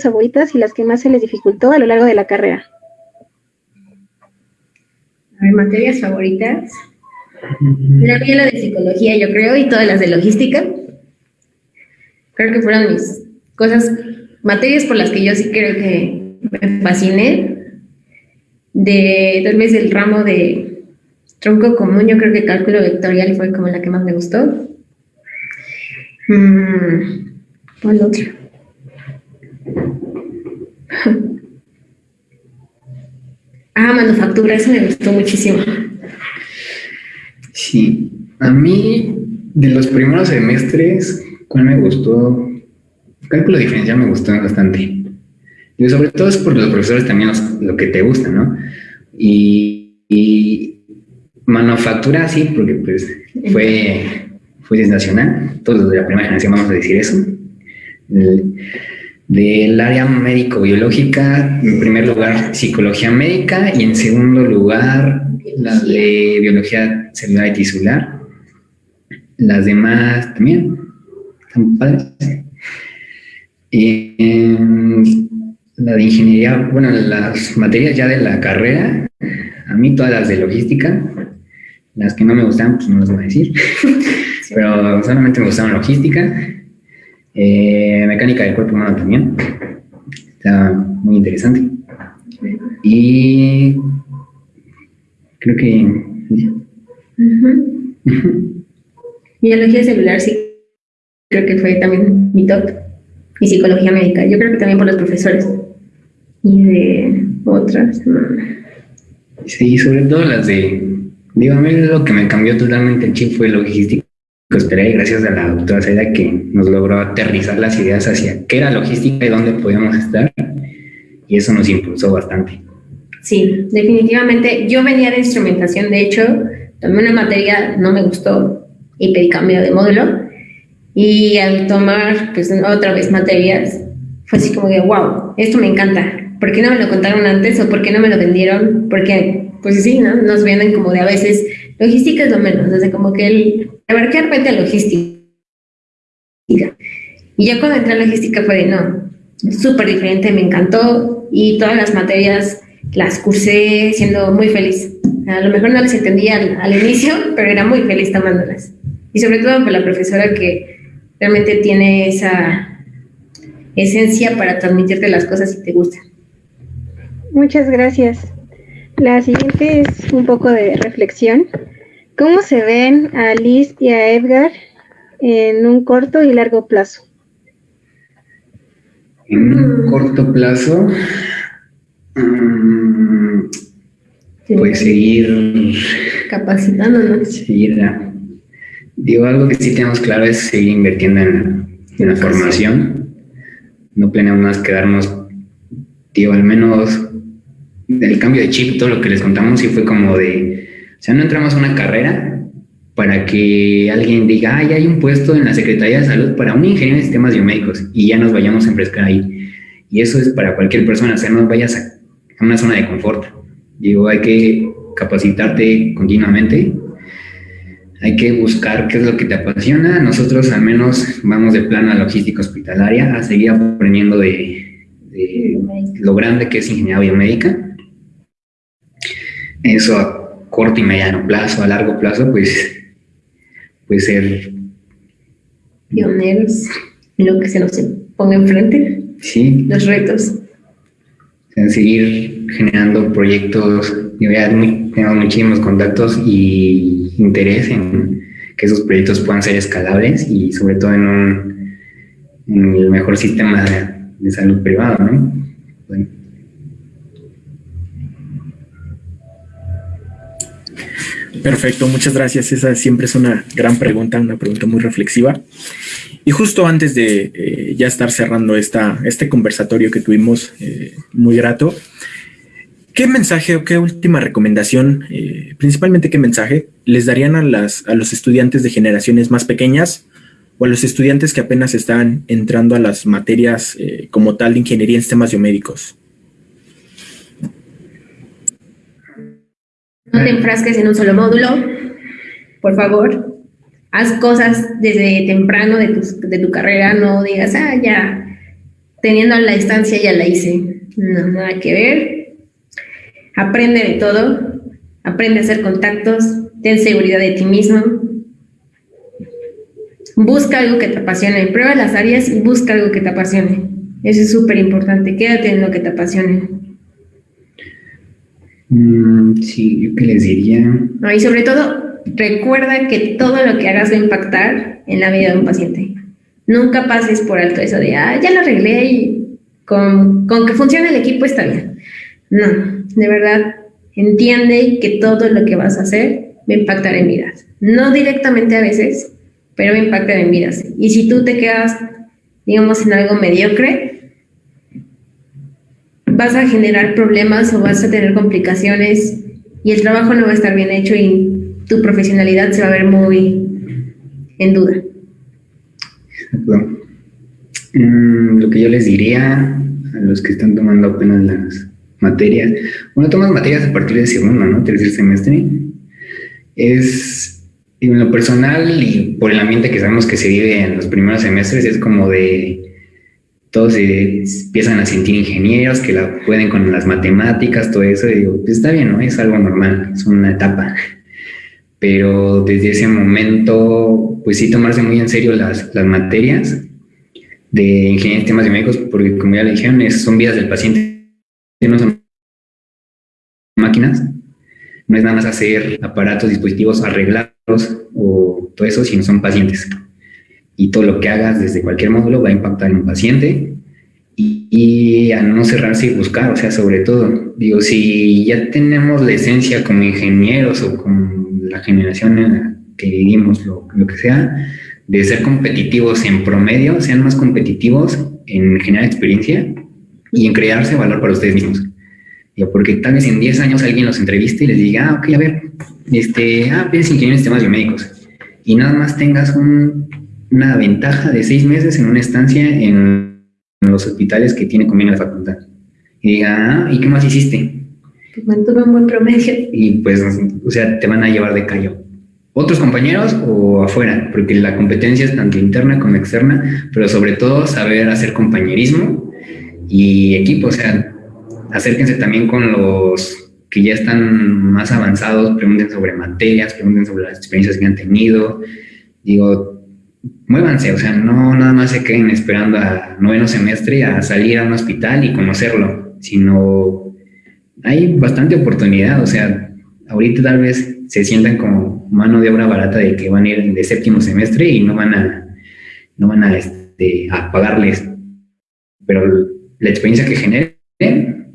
favoritas y las que más se les dificultó a lo largo de la carrera? A ver, materias favoritas. La mía la de psicología, yo creo, y todas las de logística. Creo que fueron mis cosas, materias por las que yo sí creo que me fasciné. De tal vez el ramo de tronco común, yo creo que cálculo vectorial fue como la que más me gustó. Mm, ¿Cuál otro? Ah, manufactura, eso me gustó muchísimo. Sí, a mí de los primeros semestres, ¿cuál me gustó? Cálculo diferencial me gustó bastante. Y sobre todo es por los profesores también lo que te gusta, ¿no? Y, y manufactura sí, porque pues fue, fue sensacional. Todos los de la primera generación vamos a decir eso. Del área médico-biológica, en primer lugar, psicología médica y en segundo lugar, la de biología celular y tisular. Las demás también están padres. Y la de ingeniería, bueno, las materias ya de la carrera, a mí todas las de logística, las que no me gustan, pues no las voy a decir, <laughs> pero solamente me gustaron logística eh, mecánica del cuerpo humano también. Está muy interesante. Y creo que... <laughs> Biología celular, sí. Creo que fue también mi top. Y psicología médica. Yo creo que también por los profesores. Y de otras. Sí, sobre todo las de. Digo, a mí lo que me cambió totalmente el chip fue logística y gracias a la doctora Seda que nos logró aterrizar las ideas hacia qué era logística y dónde podíamos estar. Y eso nos impulsó bastante. Sí, definitivamente. Yo venía de instrumentación, de hecho, también una materia no me gustó y pedí cambio de módulo. Y al tomar, pues, otra vez materias, fue así como de, wow, esto me encanta. ¿Por qué no me lo contaron antes o por qué no me lo vendieron? Porque, pues sí, ¿no? Nos venden como de a veces, logística es lo menos, desde como que el abarqué repente logística. Y ya cuando entré a logística fue de, no, súper diferente, me encantó y todas las materias las cursé siendo muy feliz. A lo mejor no les entendía al, inicio, <laughs> pero era muy feliz tomándolas. Y sobre todo por la profesora que realmente tiene esa esencia para transmitirte las cosas si te gustan. Muchas gracias. La siguiente es un poco de reflexión. ¿Cómo se ven a Liz y a Edgar en un corto y largo plazo? En un corto plazo, mm, pues seguir capacitándonos. Seguir, digo, algo que sí tenemos claro es seguir invirtiendo en, la formación. No planeamos quedarnos, digo, al menos del cambio de chip, todo lo que les contamos, sí fue como de o sea, no entramos a una carrera para que alguien diga, ay, hay un puesto en la Secretaría de Salud para un ingeniero de sistemas biomédicos y ya nos vayamos a enfrescar ahí. Y eso es para cualquier persona, o sea, no vayas a, una zona de confort. Digo, hay que capacitarte continuamente, hay que buscar qué es lo que te apasiona. Nosotros al menos vamos de plano a logística hospitalaria, a seguir aprendiendo de, de lo grande que es ingeniería biomédica. Eso corto y mediano plazo, a largo plazo, pues, pues ser pioneros en lo que se nos ponga enfrente. Sí. Los retos. seguir generando proyectos, tenemos muchísimos contactos y interés en que esos proyectos puedan ser escalables y sobre todo en, un, en el mejor sistema de, salud privado, ¿no? Bueno. Perfecto, muchas gracias. Esa siempre es una gran pregunta, una pregunta muy reflexiva. Y justo antes de eh, ya estar cerrando esta, este conversatorio que tuvimos, eh, muy grato, ¿qué mensaje o qué última recomendación, eh, principalmente qué mensaje, les darían a, las, a los estudiantes de generaciones más pequeñas o a los estudiantes que apenas están entrando a las materias como tal de ingeniería en sistemas biomédicos? No te enfrasques en un solo módulo, por favor. Haz cosas desde temprano de tu, de tu carrera, no digas, ah, ya, teniendo la distancia ya la hice. No, nada que ver. Aprende de todo, aprende a hacer contactos, ten seguridad de ti mismo. Busca algo que te apasione, prueba las áreas y busca algo que te apasione. Eso es súper importante, quédate en lo que te apasione. Mm, sí, yo qué les diría. y sobre todo, recuerda que todo lo que hagas va a impactar en la vida de un paciente. Nunca pases por alto eso de, ah, ya lo arreglé y con, con que funcione el equipo está bien. No, de verdad, entiende que todo lo que vas a hacer va a impactar en vidas. No directamente a veces, pero va a impactar en vidas. Y si tú te quedas, digamos, en algo mediocre, vas a generar problemas o vas a tener complicaciones y el trabajo no va a estar bien hecho y tu profesionalidad se va a ver muy en duda. Mm, lo que yo les diría a los que están tomando apenas las materias, bueno, tomas materias a partir de segundo, ¿no? Tercer semestre, es en lo personal y por el ambiente que sabemos que se vive en los primeros semestres, es como de todos se empiezan a sentir ingenieros que la pueden con las matemáticas, todo eso, y digo, pues está bien, ¿no? Es algo normal, es una etapa. Pero desde ese momento, pues sí tomarse muy en serio las, las materias de ingeniería en temas médicos, porque como ya le dijeron, son vidas del paciente, no son máquinas, no es nada más hacer aparatos, dispositivos, arreglarlos o todo eso, sino son pacientes. Y todo lo que hagas desde cualquier módulo va a impactar en un paciente y, a no cerrarse y buscar, o sea, sobre todo, digo, si ya tenemos la esencia como ingenieros o con la generación que vivimos, lo, lo que sea, de ser competitivos en promedio, sean más competitivos en generar experiencia y en crearse valor para ustedes mismos porque tal vez en 10 años alguien los entreviste y les diga, ah, ok, a ver, este, ah, piensas ingeniero en sistemas biomédicos. Y nada más tengas una ventaja de seis meses en una estancia en los hospitales que tiene convenio de facultad. Y diga, ah, ¿y qué más hiciste? Pues mantuve un buen promedio. Y pues, o sea, te van a llevar de callo. Otros compañeros o afuera, porque la competencia es tanto interna como externa, pero sobre todo saber hacer compañerismo y equipo, o sea, acérquense también con los que ya están más avanzados, pregunten sobre materias, pregunten sobre las experiencias que han tenido. Digo, muévanse, o sea, no nada más se queden esperando a noveno semestre a salir a un hospital y conocerlo, sino hay bastante oportunidad, o sea, ahorita tal vez se sientan como mano de obra barata de que van a ir de séptimo semestre y no van a, no van a, este, a pagarles, pero la experiencia que generen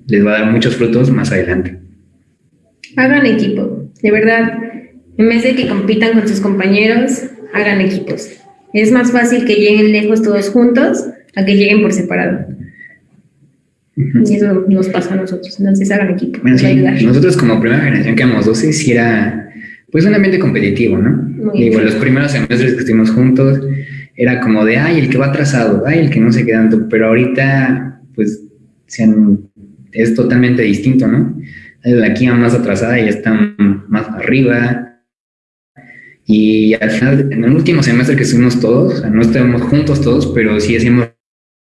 les va a dar muchos frutos más adelante. Hagan equipo, de verdad. En vez de que compitan con sus compañeros, hagan equipos. Es más fácil que lleguen lejos todos juntos a que lleguen por separado. Y eso nos pasa a nosotros. Entonces hagan equipo. nosotros como primera generación que éramos 12, sí era pues un ambiente competitivo, ¿no? Digo, los primeros semestres que estuvimos juntos era como de, ay, el que va atrasado, ay, el que no se queda tanto, pero ahorita pues se han es totalmente distinto, ¿no? La aquí más atrasada y están más arriba. Y al final, en el último semestre que estuvimos todos, o sea, no estábamos juntos todos, pero sí hacíamos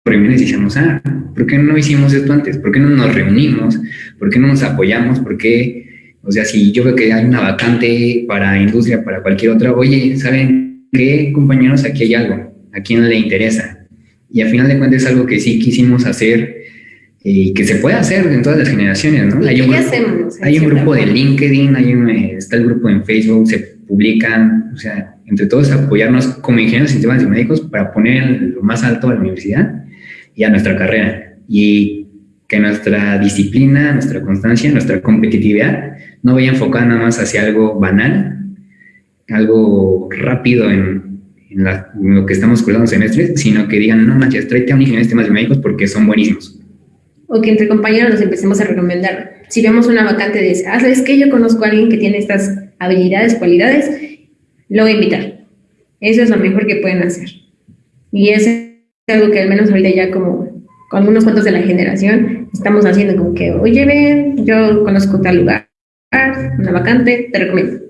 reuniones y decíamos, ah, ¿por qué no hicimos esto antes? ¿Por qué no nos reunimos? ¿Por qué no nos apoyamos? ¿Por qué? O sea, si yo veo que hay una vacante para industria, para cualquier otra, oye, ¿saben qué, compañeros? Aquí hay algo, a quién le interesa. Y al final de cuentas es algo que sí quisimos hacer y que se puede hacer en todas las generaciones, ¿no? Hay un, grupo, hay un grupo de LinkedIn, hay un, está el grupo en Facebook, se publican, o sea, entre todos apoyarnos como ingenieros de sistemas médicos para poner lo más alto a la universidad y a nuestra carrera. Y que nuestra disciplina, nuestra constancia, nuestra competitividad no vaya enfocada nada más hacia algo banal, algo rápido en, en, lo que estamos cursando semestres, sino que digan, no manches, tráete a un ingeniero de sistemas médicos porque son buenísimos o que entre compañeros nos empecemos a recomendar. Si vemos una vacante de, ah, ¿sabes que Yo conozco a alguien que tiene estas habilidades, cualidades, lo voy a invitar. Eso es lo mejor que pueden hacer. Y es algo que al menos ahorita ya como con algunos cuantos de la generación estamos haciendo como que, oye, ven, yo conozco tal lugar, una vacante, te recomiendo.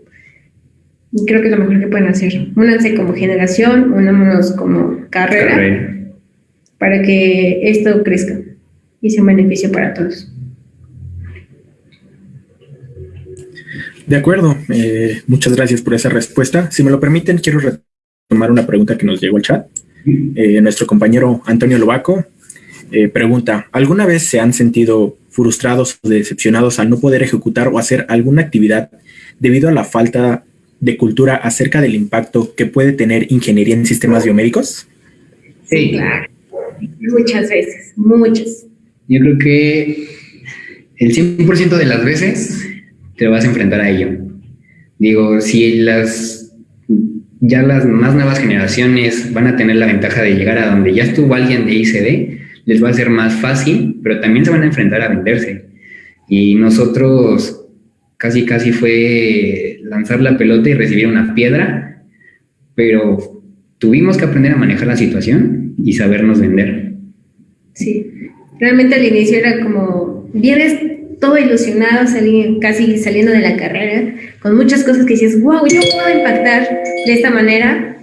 Y creo que es lo mejor que pueden hacer. Únanse como generación, unámonos como carrera. para que esto crezca y sea un beneficio para todos. De acuerdo, eh, muchas gracias por esa respuesta. Si me lo permiten, quiero retomar una pregunta que nos llegó al chat. Eh, nuestro compañero Antonio Lobaco eh, pregunta, ¿alguna vez se han sentido frustrados o decepcionados al no poder ejecutar o hacer alguna actividad debido a la falta de cultura acerca del impacto que puede tener ingeniería en sistemas biomédicos? Sí, claro. Muchas veces, muchas. Yo creo que el 100% de las veces te vas a enfrentar a ello. Digo, si las ya las más nuevas generaciones van a tener la ventaja de llegar a donde ya estuvo alguien de ICD, les va a ser más fácil, pero también se van a enfrentar a venderse. Y nosotros casi casi fue lanzar la pelota y recibir una piedra, pero tuvimos que aprender a manejar la situación y sabernos vender. Sí, realmente al inicio era como, vienes todo ilusionado, casi saliendo de la carrera, con muchas cosas que dices, wow, yo puedo impactar de esta manera.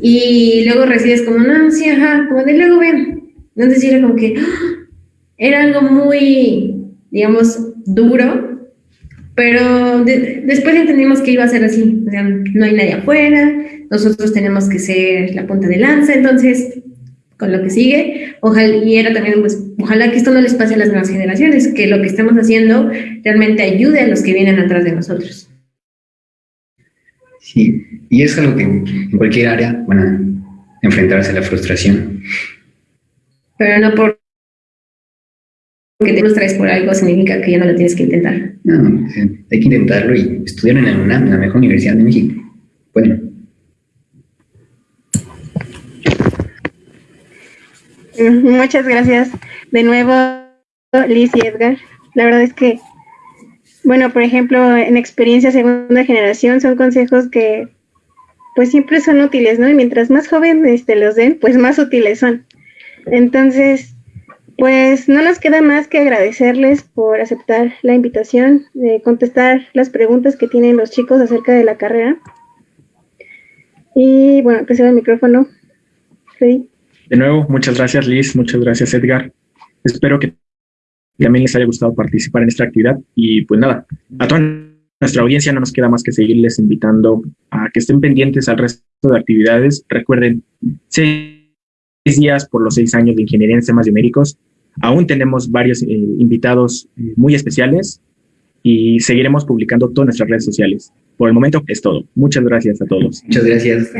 Y luego recibes como, no, sí, ajá, como de luego ven. Entonces era como que ¡ah! era algo muy, digamos, duro, pero después entendimos que iba a ser así. O sea, no hay nadie afuera, nosotros tenemos que ser la punta de lanza, entonces con lo que sigue. Ojalá, y era también, pues, ojalá que esto no les pase a las nuevas generaciones, que lo que estamos haciendo realmente ayude a los que vienen atrás de nosotros. Sí, y es algo que en cualquier área van a enfrentarse a la frustración. Pero no por que te frustras por algo significa que ya no lo tienes que intentar. No, hay que intentarlo y estudiar en la UNAM, en la mejor universidad de México. Bueno. Muchas gracias de nuevo, Liz y Edgar. La verdad es que, bueno, por ejemplo, en experiencia segunda generación son consejos que pues siempre son útiles, ¿no? Y mientras más jóvenes este, los den, pues más útiles son. Entonces, pues no nos queda más que agradecerles por aceptar la invitación, de contestar las preguntas que tienen los chicos acerca de la carrera. Y bueno, que el micrófono. Freddy. De nuevo, muchas gracias Liz, muchas gracias Edgar. Espero que también les haya gustado participar en esta actividad y pues nada, a toda nuestra audiencia no nos queda más que seguirles invitando a que estén pendientes al resto de actividades. Recuerden, seis días por los seis años de ingeniería en sistemas biomédicos. Aún tenemos varios eh, invitados eh, muy especiales y seguiremos publicando todas nuestras redes sociales. Por el momento es todo. Muchas gracias a todos. Muchas gracias.